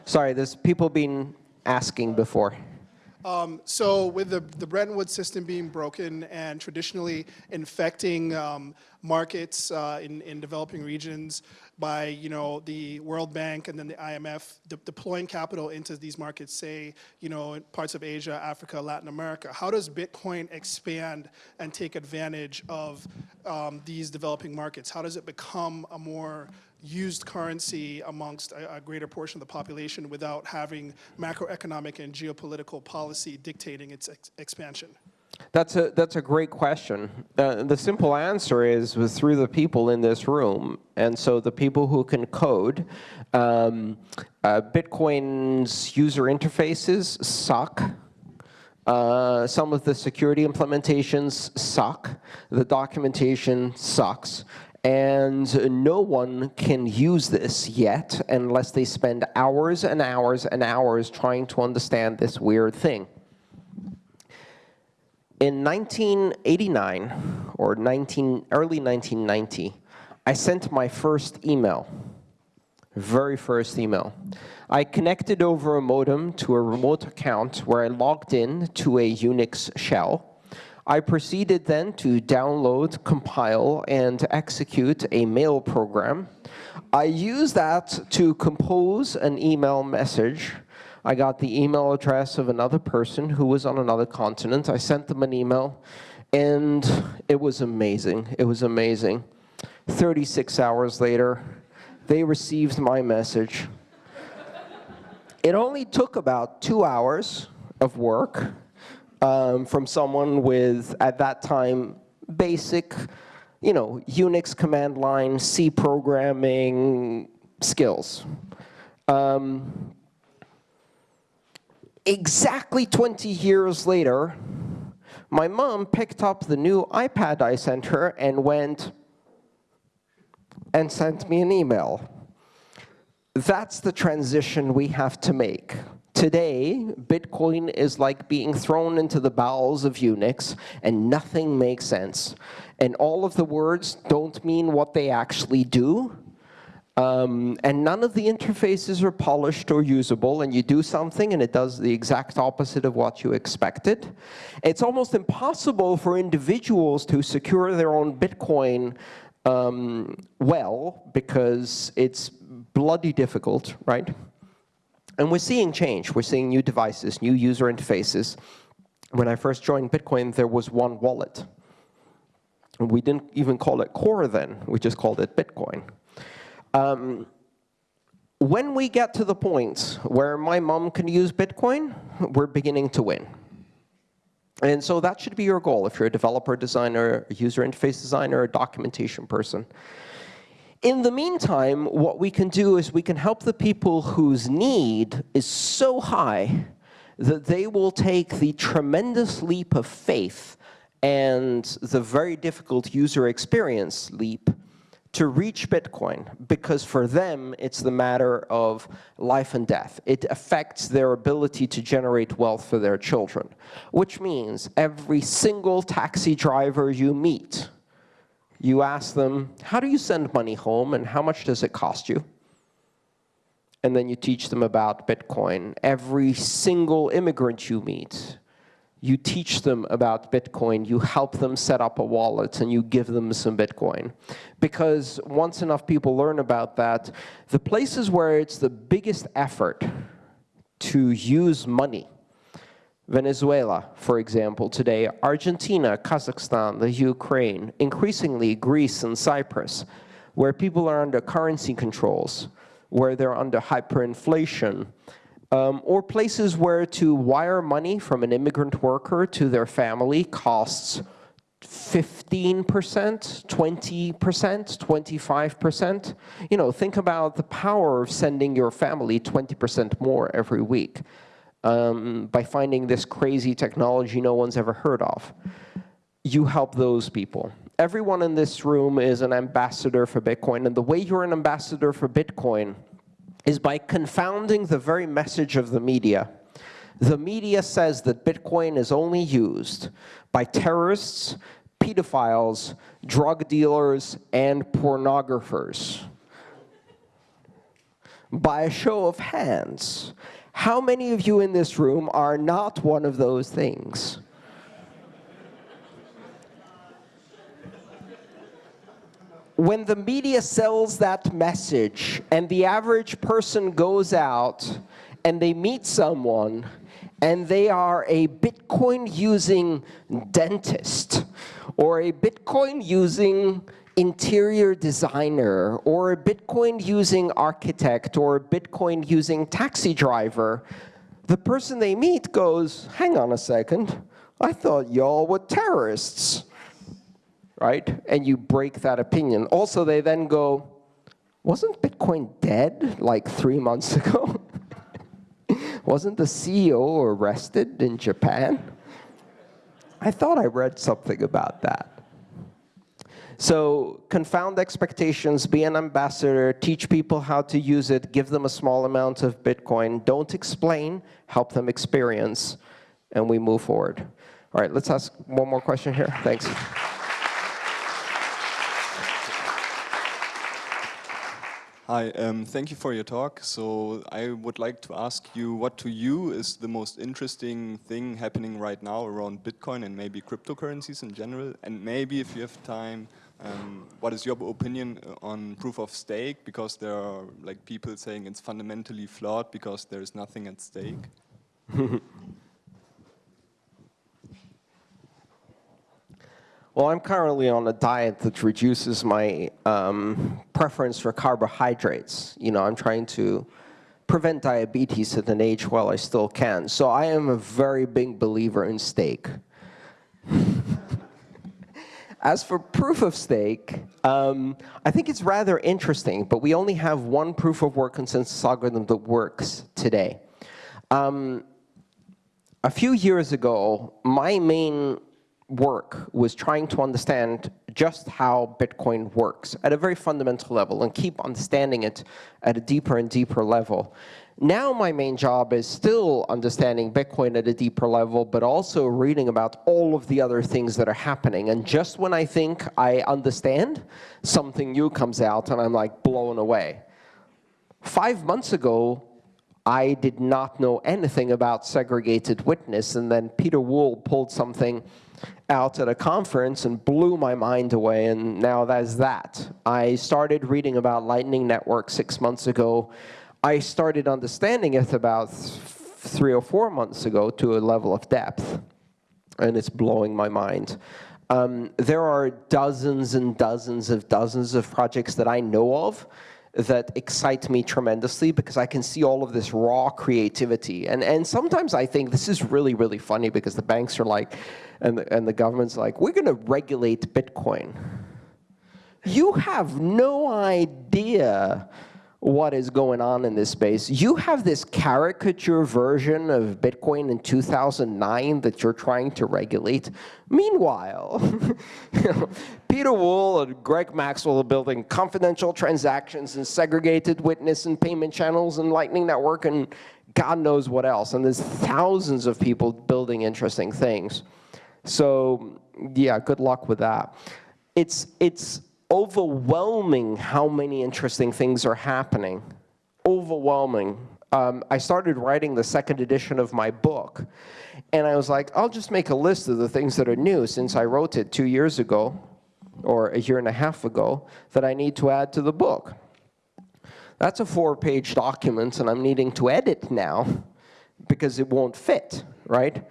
Sorry, there's people been asking before. Um, so with the, the Bretton Woods system being broken and traditionally infecting um, markets uh, in, in developing regions by you know the World Bank and then the IMF de deploying capital into these markets, say you know in parts of Asia, Africa, Latin America, how does Bitcoin expand and take advantage of um, these developing markets? How does it become a more used currency amongst a, a greater portion of the population without having macroeconomic and geopolitical policy dictating its ex expansion? That's a, that's a great question. Uh, the simple answer is through the people in this room. And so the people who can code, um, uh, Bitcoin's user interfaces suck. Uh, some of the security implementations suck. The documentation sucks. And no one can use this yet unless they spend hours and hours and hours trying to understand this weird thing. In 1989, or 19, early 1990, I sent my first email, very first email. I connected over a modem to a remote account where I logged in to a Unix shell. I proceeded then to download, compile, and execute a mail program. I used that to compose an email message I got the email address of another person who was on another continent. I sent them an email, and it was amazing. It was amazing. 36 hours later, they received my message. it only took about two hours of work um, from someone with, at that time, basic, you know, Unix command line, C programming skills. Um, exactly 20 years later, my mom picked up the new iPad I sent her and went and sent me an email. That's the transition we have to make. Today, Bitcoin is like being thrown into the bowels of Unix, and nothing makes sense. And all of the words don't mean what they actually do, um, and none of the interfaces are polished or usable, and you do something and it does the exact opposite of what you expected. It's almost impossible for individuals to secure their own Bitcoin um, well, because it's bloody difficult, right? And we're seeing change. We're seeing new devices, new user interfaces. When I first joined Bitcoin, there was one wallet. We didn't even call it Core then. We just called it Bitcoin. Um, when we get to the point where my mom can use Bitcoin, we're beginning to win. And so that should be your goal if you're a developer, designer, a user interface designer, a documentation person. In the meantime, what we can do is we can help the people whose need is so high that they will take the tremendous leap of faith and the very difficult user experience leap to reach Bitcoin because for them, it's the matter of life and death. It affects their ability to generate wealth for their children, which means every single taxi driver you meet, you ask them, how do you send money home and how much does it cost you? And then you teach them about Bitcoin. Every single immigrant you meet, you teach them about Bitcoin, you help them set up a wallet, and you give them some Bitcoin. Because once enough people learn about that, the places where it's the biggest effort to use money, Venezuela, for example, today, Argentina, Kazakhstan, the Ukraine, increasingly Greece and Cyprus, where people are under currency controls, where they're under hyperinflation, um, or places where to wire money from an immigrant worker to their family costs 15%, 20%, 25%. You know, think about the power of sending your family 20% more every week um, by finding this crazy technology no one's ever heard of. You help those people. Everyone in this room is an ambassador for Bitcoin, and the way you're an ambassador for Bitcoin is by confounding the very message of the media. The media says that Bitcoin is only used by terrorists, pedophiles, drug dealers, and pornographers. By a show of hands, how many of you in this room are not one of those things? when the media sells that message and the average person goes out and they meet someone and they are a Bitcoin using dentist, or a Bitcoin using interior designer, or a Bitcoin using architect, or a Bitcoin using taxi driver, the person they meet goes, hang on a second, I thought y'all were terrorists, right? And you break that opinion. Also, they then go, wasn't Bitcoin dead like three months ago? Wasn't the CEO arrested in Japan? I thought I read something about that. So confound expectations, be an ambassador, teach people how to use it, give them a small amount of Bitcoin. Don't explain, help them experience, and we move forward. All right, let's ask one more question here. Thanks. Hi, um, thank you for your talk. So I would like to ask you what to you is the most interesting thing happening right now around Bitcoin and maybe cryptocurrencies in general? And maybe if you have time, um, what is your opinion on proof of stake? Because there are like people saying it's fundamentally flawed because there is nothing at stake. Well, I'm currently on a diet that reduces my um, preference for carbohydrates. You know, I'm trying to prevent diabetes at an age while I still can. So I am a very big believer in steak. As for proof of stake, um, I think it's rather interesting, but we only have one proof of work consensus algorithm that works today. Um, a few years ago, my main work was trying to understand just how Bitcoin works at a very fundamental level and keep understanding it at a deeper and deeper level. Now my main job is still understanding Bitcoin at a deeper level, but also reading about all of the other things that are happening. And just when I think I understand, something new comes out and I'm like blown away. Five months ago, I did not know anything about segregated witness, and then Pieter Wuille pulled something out at a conference and blew my mind away, and now that's that. I started reading about Lightning Network six months ago. I started understanding it about three or four months ago to a level of depth, and it's blowing my mind. Um, there are dozens and dozens of dozens of projects that I know of that excite me tremendously because I can see all of this raw creativity. And, and sometimes I think this is really, really funny because the banks are like, and the, and the government's like, we're going to regulate Bitcoin. You have no idea what is going on in this space. You have this caricature version of Bitcoin in 2009 that you're trying to regulate. Meanwhile, Pieter Wuille and Greg Maxwell are building confidential transactions and segregated witness and payment channels and Lightning Network and God knows what else. And there's thousands of people building interesting things. So yeah, good luck with that. It's, it's overwhelming how many interesting things are happening. Overwhelming. Um, I started writing the second edition of my book, and I was like, I'll just make a list of the things that are new since I wrote it two years ago, or a year and a half ago, that I need to add to the book. That's a four-page document, and I'm needing to edit now because it won't fit, right?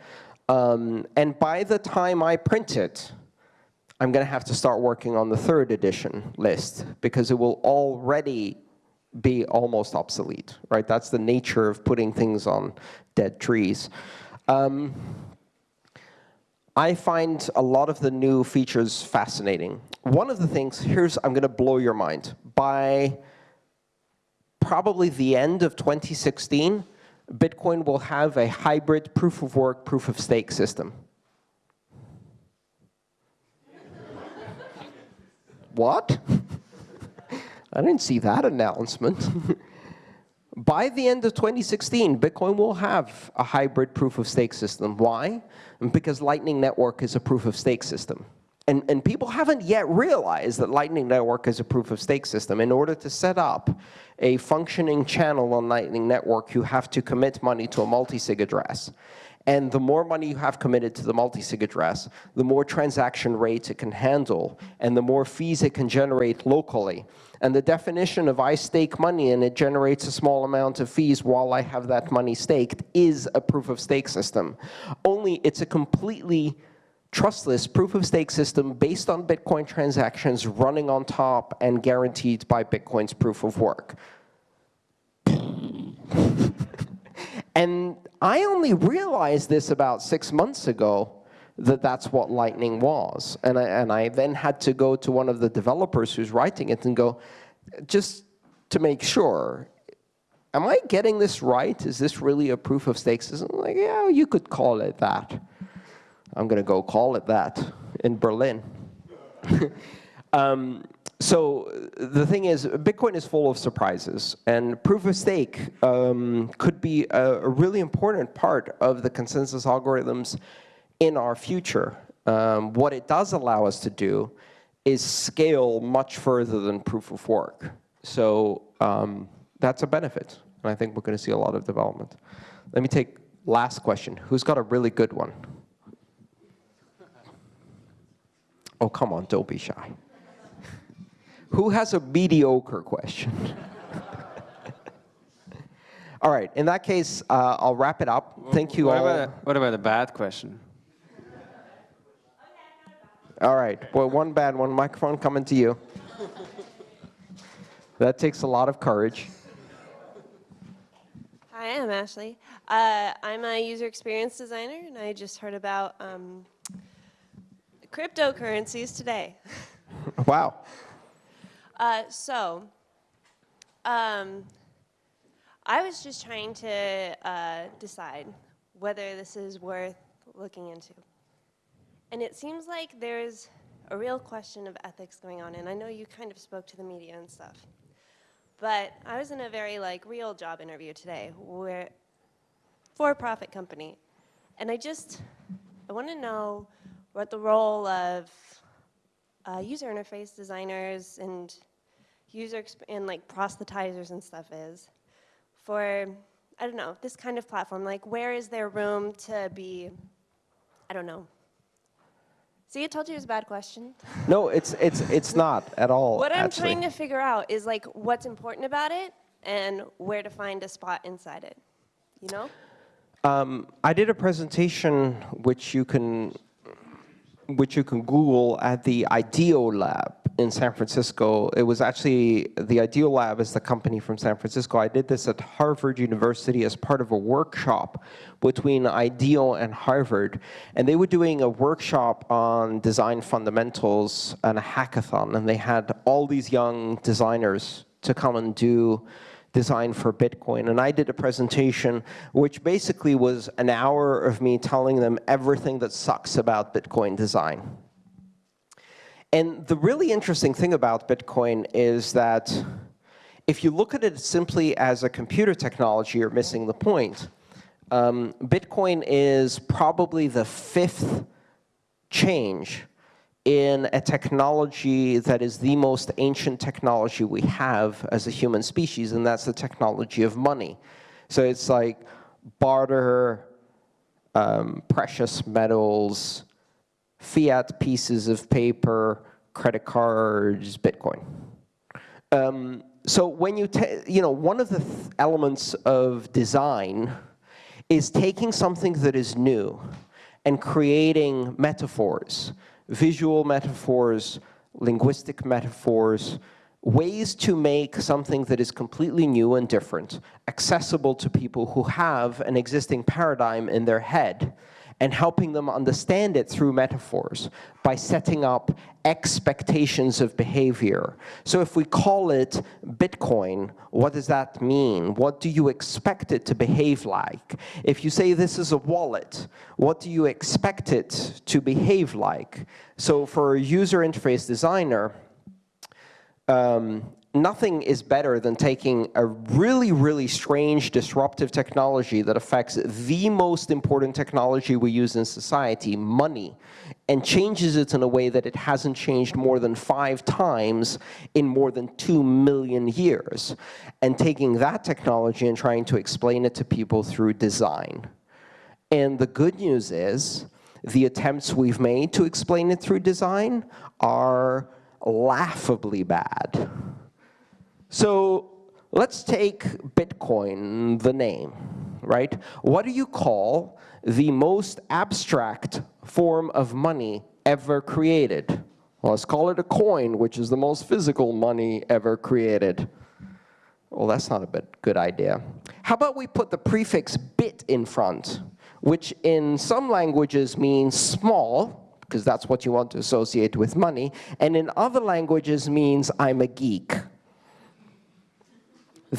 Um, and by the time I print it, I'm going to have to start working on the third edition list because it will already be almost obsolete, right? That's the nature of putting things on dead trees. Um, I find a lot of the new features fascinating. One of the things, here's, I'm going to blow your mind. By probably the end of 2016, Bitcoin will have a hybrid proof of work, proof of stake system. What? I didn't see that announcement. By the end of 2016, Bitcoin will have a hybrid proof of stake system. Why? Because Lightning Network is a proof of stake system. and, and people haven't yet realized that Lightning Network is a proof-of-stake system. In order to set up a functioning channel on Lightning Network, you have to commit money to a multi-sig address. And the more money you have committed to the multi-sig address, the more transaction rates it can handle, and the more fees it can generate locally. And the definition of I stake money and it generates a small amount of fees while I have that money staked is a proof-of-stake system. Only it's a completely trustless proof-of-stake system based on Bitcoin transactions running on top and guaranteed by Bitcoin's proof of work. and I only realized this about six months ago, that that's what Lightning was. And I, and I then had to go to one of the developers who's writing it and go, just to make sure, am I getting this right? Is this really a proof of stake system? Like, yeah, you could call it that. I'm going to go call it that in Berlin. um, so the thing is, Bitcoin is full of surprises, and proof of stake um, could be a, really important part of the consensus algorithms in our future. Um, what it does allow us to do is scale much further than proof of work. So um, that's a benefit, and I think we're going to see a lot of development. Let me take last question. Who's got a really good one? Oh, come on, don't be shy. Who has a mediocre question? All right, in that case, uh, I'll wrap it up. Thank you what all. About a, what about a bad question? All right, well, one bad one, microphone coming to you. that takes a lot of courage. Hi, I'm Ashley. Uh, I'm a user experience designer, and I just heard about um, cryptocurrencies today. wow. Uh, so, um, I was just trying to uh, decide whether this is worth looking into. And it seems like there's a real question of ethics going on, and I know you kind of spoke to the media and stuff. But I was in a very like real job interview today, where for-profit company, and I just I want to know what the role of uh, user interface designers and user and like proselytizers and stuff is for, I don't know, this kind of platform. Like, where is there room to be, I don't know. See, I told you it was a bad question. No, it's, it's, it's not at all, What I'm actually. trying to figure out is like what's important about it and where to find a spot inside it, you know? Um, I did a presentation which you can which you can Google at the IDEO Lab in San Francisco. It was actually, the IDEO Lab is the company from San Francisco. I did this at Harvard University as part of a workshop between IDEO and Harvard. And they were doing a workshop on design fundamentals and a hackathon. And they had all these young designers to come and do design for Bitcoin. And I did a presentation which basically was an hour of me telling them everything that sucks about Bitcoin design. And the really interesting thing about Bitcoin is that if you look at it simply as a computer technology, you're missing the point. Um, Bitcoin is probably the fifth change in a technology that is the most ancient technology we have as a human species, and that's the technology of money. So it's like barter, um, precious metals, fiat pieces of paper, credit cards, Bitcoin. Um, so when you, you know, one of the th elements of design is taking something that is new and creating metaphors visual metaphors, linguistic metaphors, ways to make something that is completely new and different accessible to people who have an existing paradigm in their head and helping them understand it through metaphors by setting up expectations of behavior. So if we call it Bitcoin, what does that mean? What do you expect it to behave like? If you say this is a wallet, what do you expect it to behave like? So for a user interface designer, um, nothing is better than taking a really, really strange disruptive technology that affects the most important technology we use in society, money, and changes it in a way that it hasn't changed more than five times in more than two million years, and taking that technology and trying to explain it to people through design. And the good news is, the attempts we've made to explain it through design are laughably bad. So let's take Bitcoin, the name, right? What do you call the most abstract form of money ever created? Well, let's call it a coin, which is the most physical money ever created. Well, that's not a good idea. How about we put the prefix bit in front, which in some languages means small, because that's what you want to associate with money, and in other languages means I'm a geek.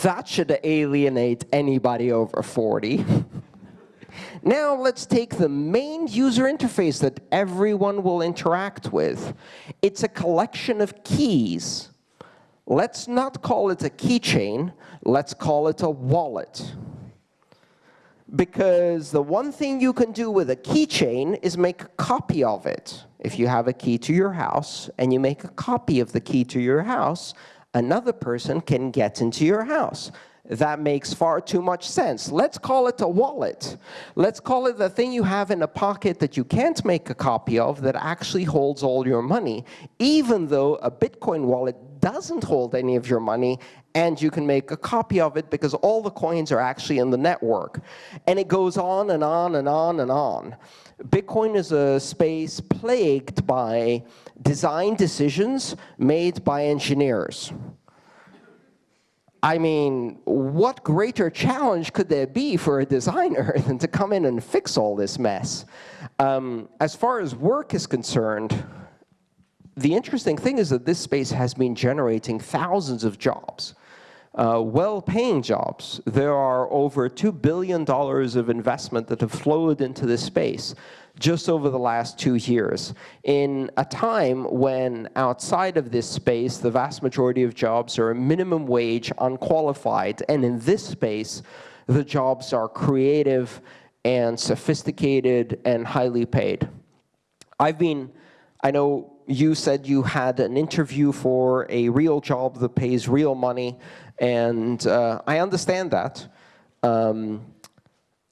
That should alienate anybody over 40. now let's take the main user interface that everyone will interact with. It's a collection of keys. Let's not call it a keychain, let's call it a wallet. Because the one thing you can do with a keychain is make a copy of it. If you have a key to your house and you make a copy of the key to your house, another person can get into your house. That makes far too much sense. Let's call it a wallet. Let's call it the thing you have in a pocket that you can't make a copy of that actually holds all your money, even though a Bitcoin wallet doesn't hold any of your money and you can make a copy of it because all the coins are actually in the network. And it goes on and on and on and on. Bitcoin is a space plagued by design decisions made by engineers. I mean, what greater challenge could there be for a designer than to come in and fix all this mess? Um, as far as work is concerned, the interesting thing is that this space has been generating thousands of jobs uh, well-paying jobs. There are over $2 billion of investment that have flowed into this space just over the last two years, in a time when outside of this space, the vast majority of jobs are minimum wage, unqualified, and in this space, the jobs are creative and sophisticated and highly paid. I've been, I know you said you had an interview for a real job that pays real money. And uh, I understand that. Um,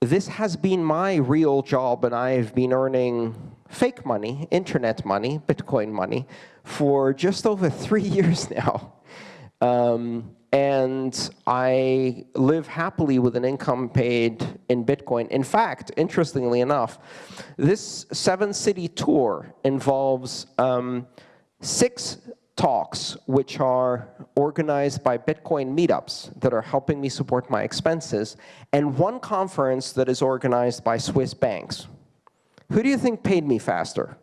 this has been my real job, and I've been earning fake money, internet money, Bitcoin money, for just over three years now. Um, and I live happily with an income paid in Bitcoin. In fact, interestingly enough, this seven-city tour involves um, six talks, which are organized by Bitcoin meetups that are helping me support my expenses, and one conference that is organized by Swiss banks. Who do you think paid me faster?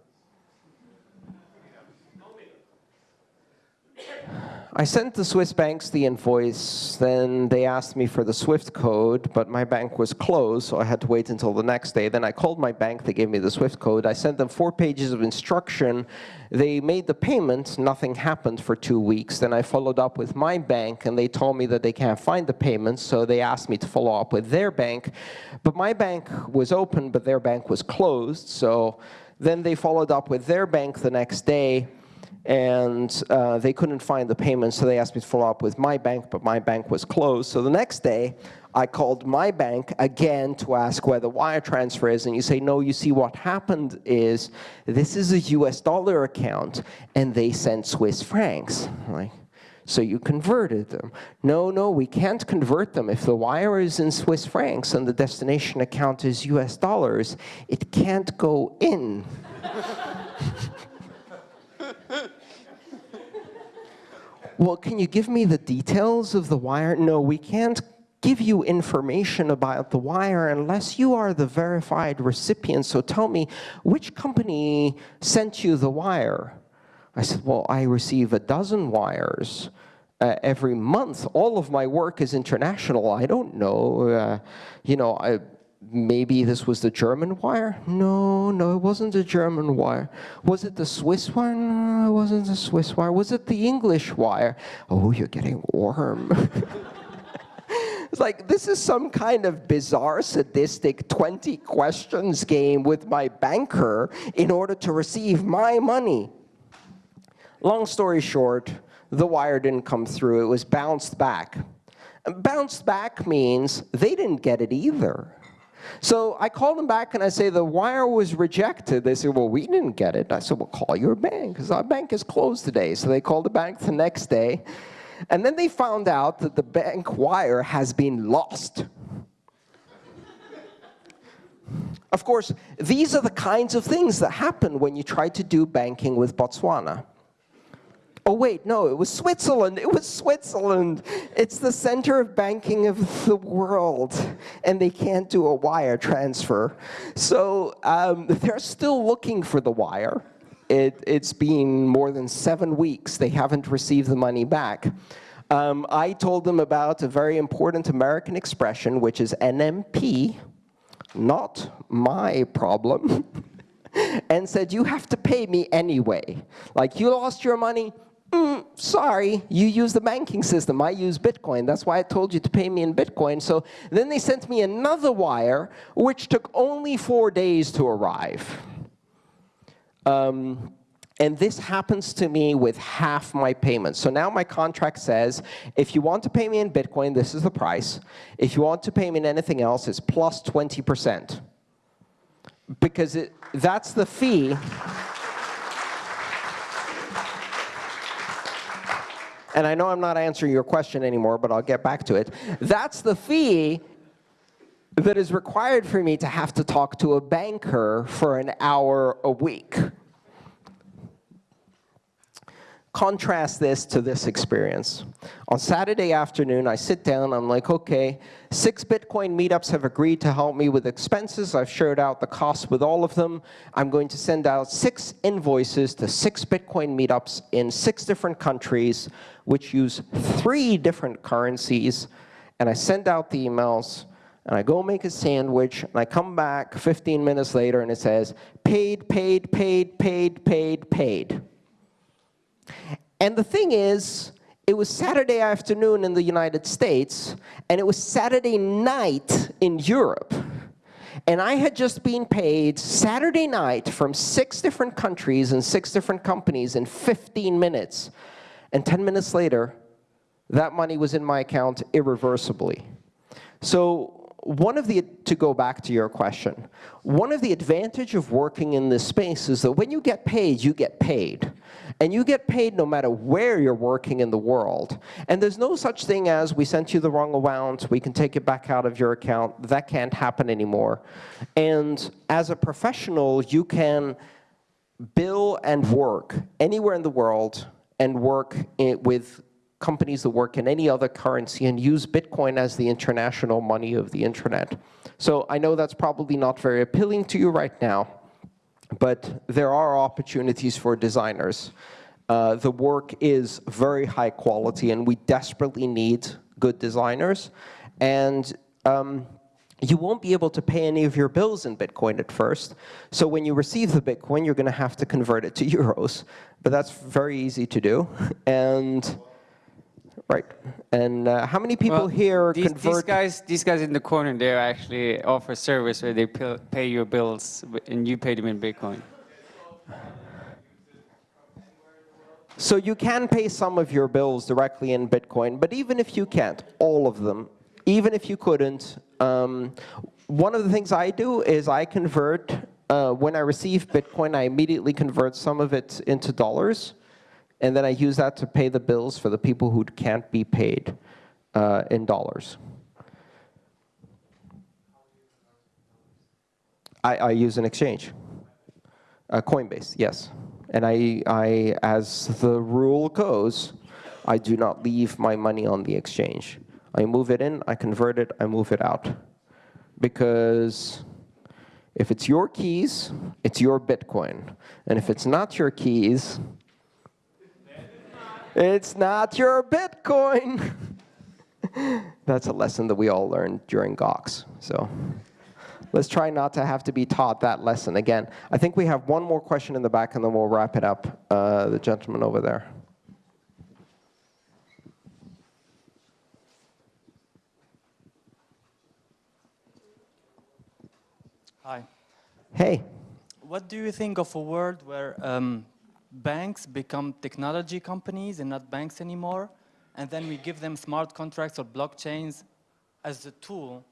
I sent the Swiss banks the invoice, then they asked me for the SWIFT code, but my bank was closed, so I had to wait until the next day. Then I called my bank, they gave me the SWIFT code. I sent them four pages of instruction. They made the payment, nothing happened for two weeks. Then I followed up with my bank, and they told me that they can't find the payment, so they asked me to follow up with their bank. But my bank was open, but their bank was closed, so then they followed up with their bank the next day, and uh, they couldn't find the payment, so they asked me to follow up with my bank, but my bank was closed. So the next day, I called my bank again to ask where the wire transfer is, and you say, no, you see, what happened is this is a US dollar account, and they sent Swiss francs. Like, so you converted them. No, no, we can't convert them. If the wire is in Swiss francs and the destination account is US dollars, it can't go in. well, can you give me the details of the wire? No, we can't give you information about the wire unless you are the verified recipient. So tell me, which company sent you the wire? I said, well, I receive a dozen wires uh, every month. All of my work is international. I don't know. Uh, you know, I, maybe this was the German wire? No, no, it wasn't the German wire. Was it the Swiss wire? No, it wasn't the Swiss wire. Was it the English wire? Oh, you're getting warm. It's like, this is some kind of bizarre, sadistic 20 questions game with my banker in order to receive my money. Long story short, the wire didn't come through. It was bounced back. Bounced back means they didn't get it either. So I called them back and I say, the wire was rejected. They said, well, we didn't get it. I said, well, call your bank, because our bank is closed today. So they called the bank the next day. And then they found out that the bank wire has been lost. of course, these are the kinds of things that happen when you try to do banking with Botswana. Oh, wait, no, it was Switzerland. It was Switzerland. It's the center of banking of the world. And they can't do a wire transfer. So um, they're still looking for the wire. It, has been more than seven weeks. They haven't received the money back. Um, I told them about a very important American expression, which is NMP, not my problem, and said, you have to pay me anyway. Like, you lost your money, Mm, sorry, you use the banking system. I use Bitcoin. That's why I told you to pay me in Bitcoin. So then they sent me another wire, which took only four days to arrive. Um, and this happens to me with half my payments. So now my contract says, if you want to pay me in Bitcoin, this is the price. If you want to pay me in anything else, it's plus 20%. Because it, that's the fee. And I know I'm not answering your question anymore, but I'll get back to it. That's the fee that is required for me to have to talk to a banker for an hour a week. Contrast this to this experience. On Saturday afternoon, I sit down, I'm like, okay, six Bitcoin meetups have agreed to help me with expenses. I've shared out the costs with all of them. I'm going to send out six invoices to six Bitcoin meetups in six different countries, which use three different currencies. And I send out the emails, and I go make a sandwich, and I come back 15 minutes later, and it says, paid, paid, paid, paid, paid, paid. And the thing is, it was Saturday afternoon in the United States, and it was Saturday night in Europe. And I had just been paid Saturday night from six different countries and six different companies in 15 minutes. And 10 minutes later, that money was in my account irreversibly. So one of the, to go back to your question, one of the advantage of working in this space is that when you get paid, you get paid. And you get paid no matter where you're working in the world. And there's no such thing as, we sent you the wrong amount, we can take it back out of your account. That can't happen anymore. And as a professional, you can bill and work anywhere in the world and work with companies that work in any other currency and use Bitcoin as the international money of the internet. So I know that's probably not very appealing to you right now, but there are opportunities for designers. Uh, the work is very high quality, and we desperately need good designers. And um, you won't be able to pay any of your bills in Bitcoin at first. So when you receive the Bitcoin, you're going to have to convert it to euros. But that's very easy to do. And Right. And uh, how many people well, here these, convert? These guys, these guys in the corner, they actually offer service where they pay your bills and you pay them in Bitcoin. So you can pay some of your bills directly in Bitcoin, but even if you can't, all of them, even if you couldn't, um, one of the things I do is I convert, uh, when I receive Bitcoin, I immediately convert some of it into dollars and then I use that to pay the bills for the people who can't be paid uh, in dollars. I, I use an exchange, uh, Coinbase, yes. And I, I, as the rule goes, I do not leave my money on the exchange. I move it in, I convert it, I move it out. Because if it's your keys, it's your Bitcoin. And if it's not your keys, it's not your Bitcoin. That's a lesson that we all learned during Gox. So let's try not to have to be taught that lesson again. I think we have one more question in the back, and then we'll wrap it up. Uh, the gentleman over there. Hi. Hey. What do you think of a world where um, banks become technology companies and not banks anymore, and then we give them smart contracts or blockchains as a tool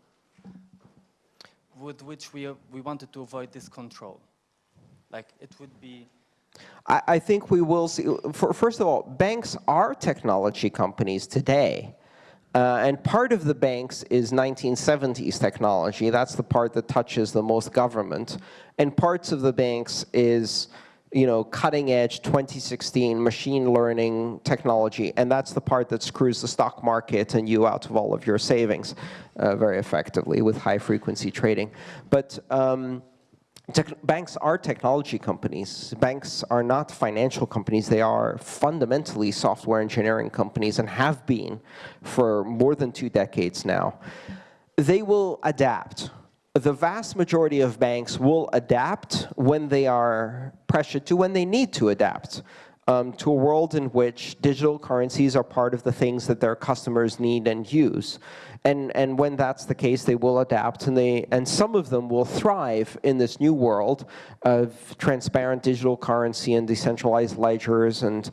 with which we, we wanted to avoid this control? Like it would be I, I think we will see, for, first of all, banks are technology companies today. Uh, and part of the banks is 1970s technology. That's the part that touches the most government. And parts of the banks is you know, cutting edge 2016 machine learning technology, and that's the part that screws the stock market and you out of all of your savings uh, very effectively with high frequency trading. But um, banks are technology companies. Banks are not financial companies. They are fundamentally software engineering companies and have been for more than two decades now. They will adapt. The vast majority of banks will adapt when they are pressured to, when they need to adapt um, to a world in which digital currencies are part of the things that their customers need and use. And, and when that's the case, they will adapt, and, they, and some of them will thrive in this new world of transparent digital currency and decentralized ledgers and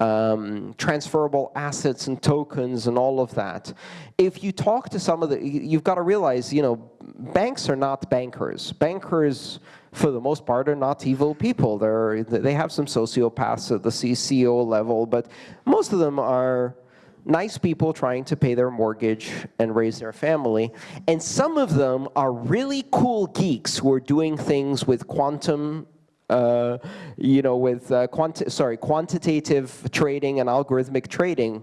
um, transferable assets and tokens and all of that. If you talk to some of the, you've got to realize, you know, banks are not bankers. Bankers, for the most part, are not evil people. They're, they have some sociopaths at the CEO level, but most of them are nice people trying to pay their mortgage and raise their family. And some of them are really cool geeks who are doing things with quantum uh, you know, with uh, quanti sorry, quantitative trading and algorithmic trading.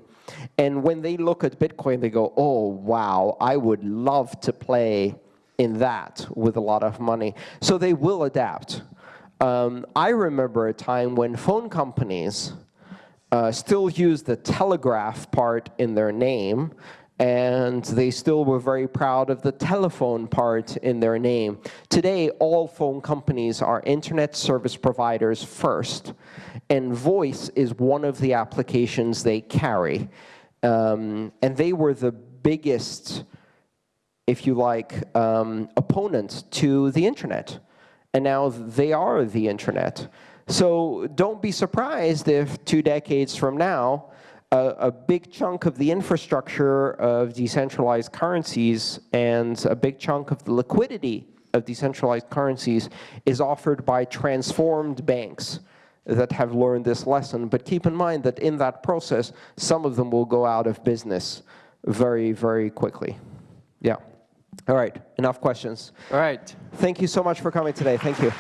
And when they look at Bitcoin, they go, oh, wow, I would love to play in that with a lot of money. So they will adapt. Um, I remember a time when phone companies uh, still used the telegraph part in their name, and they still were very proud of the telephone part in their name. Today, all phone companies are internet service providers first, and voice is one of the applications they carry. Um, and they were the biggest, if you like, um, opponent to the internet. And now they are the internet. So don't be surprised if two decades from now, a, a, big chunk of the infrastructure of decentralized currencies and a big chunk of the liquidity of decentralized currencies is offered by transformed banks that have learned this lesson. But keep in mind that in that process, some of them will go out of business very, very quickly. Yeah. All right, enough questions. All right. Thank you so much for coming today. Thank you.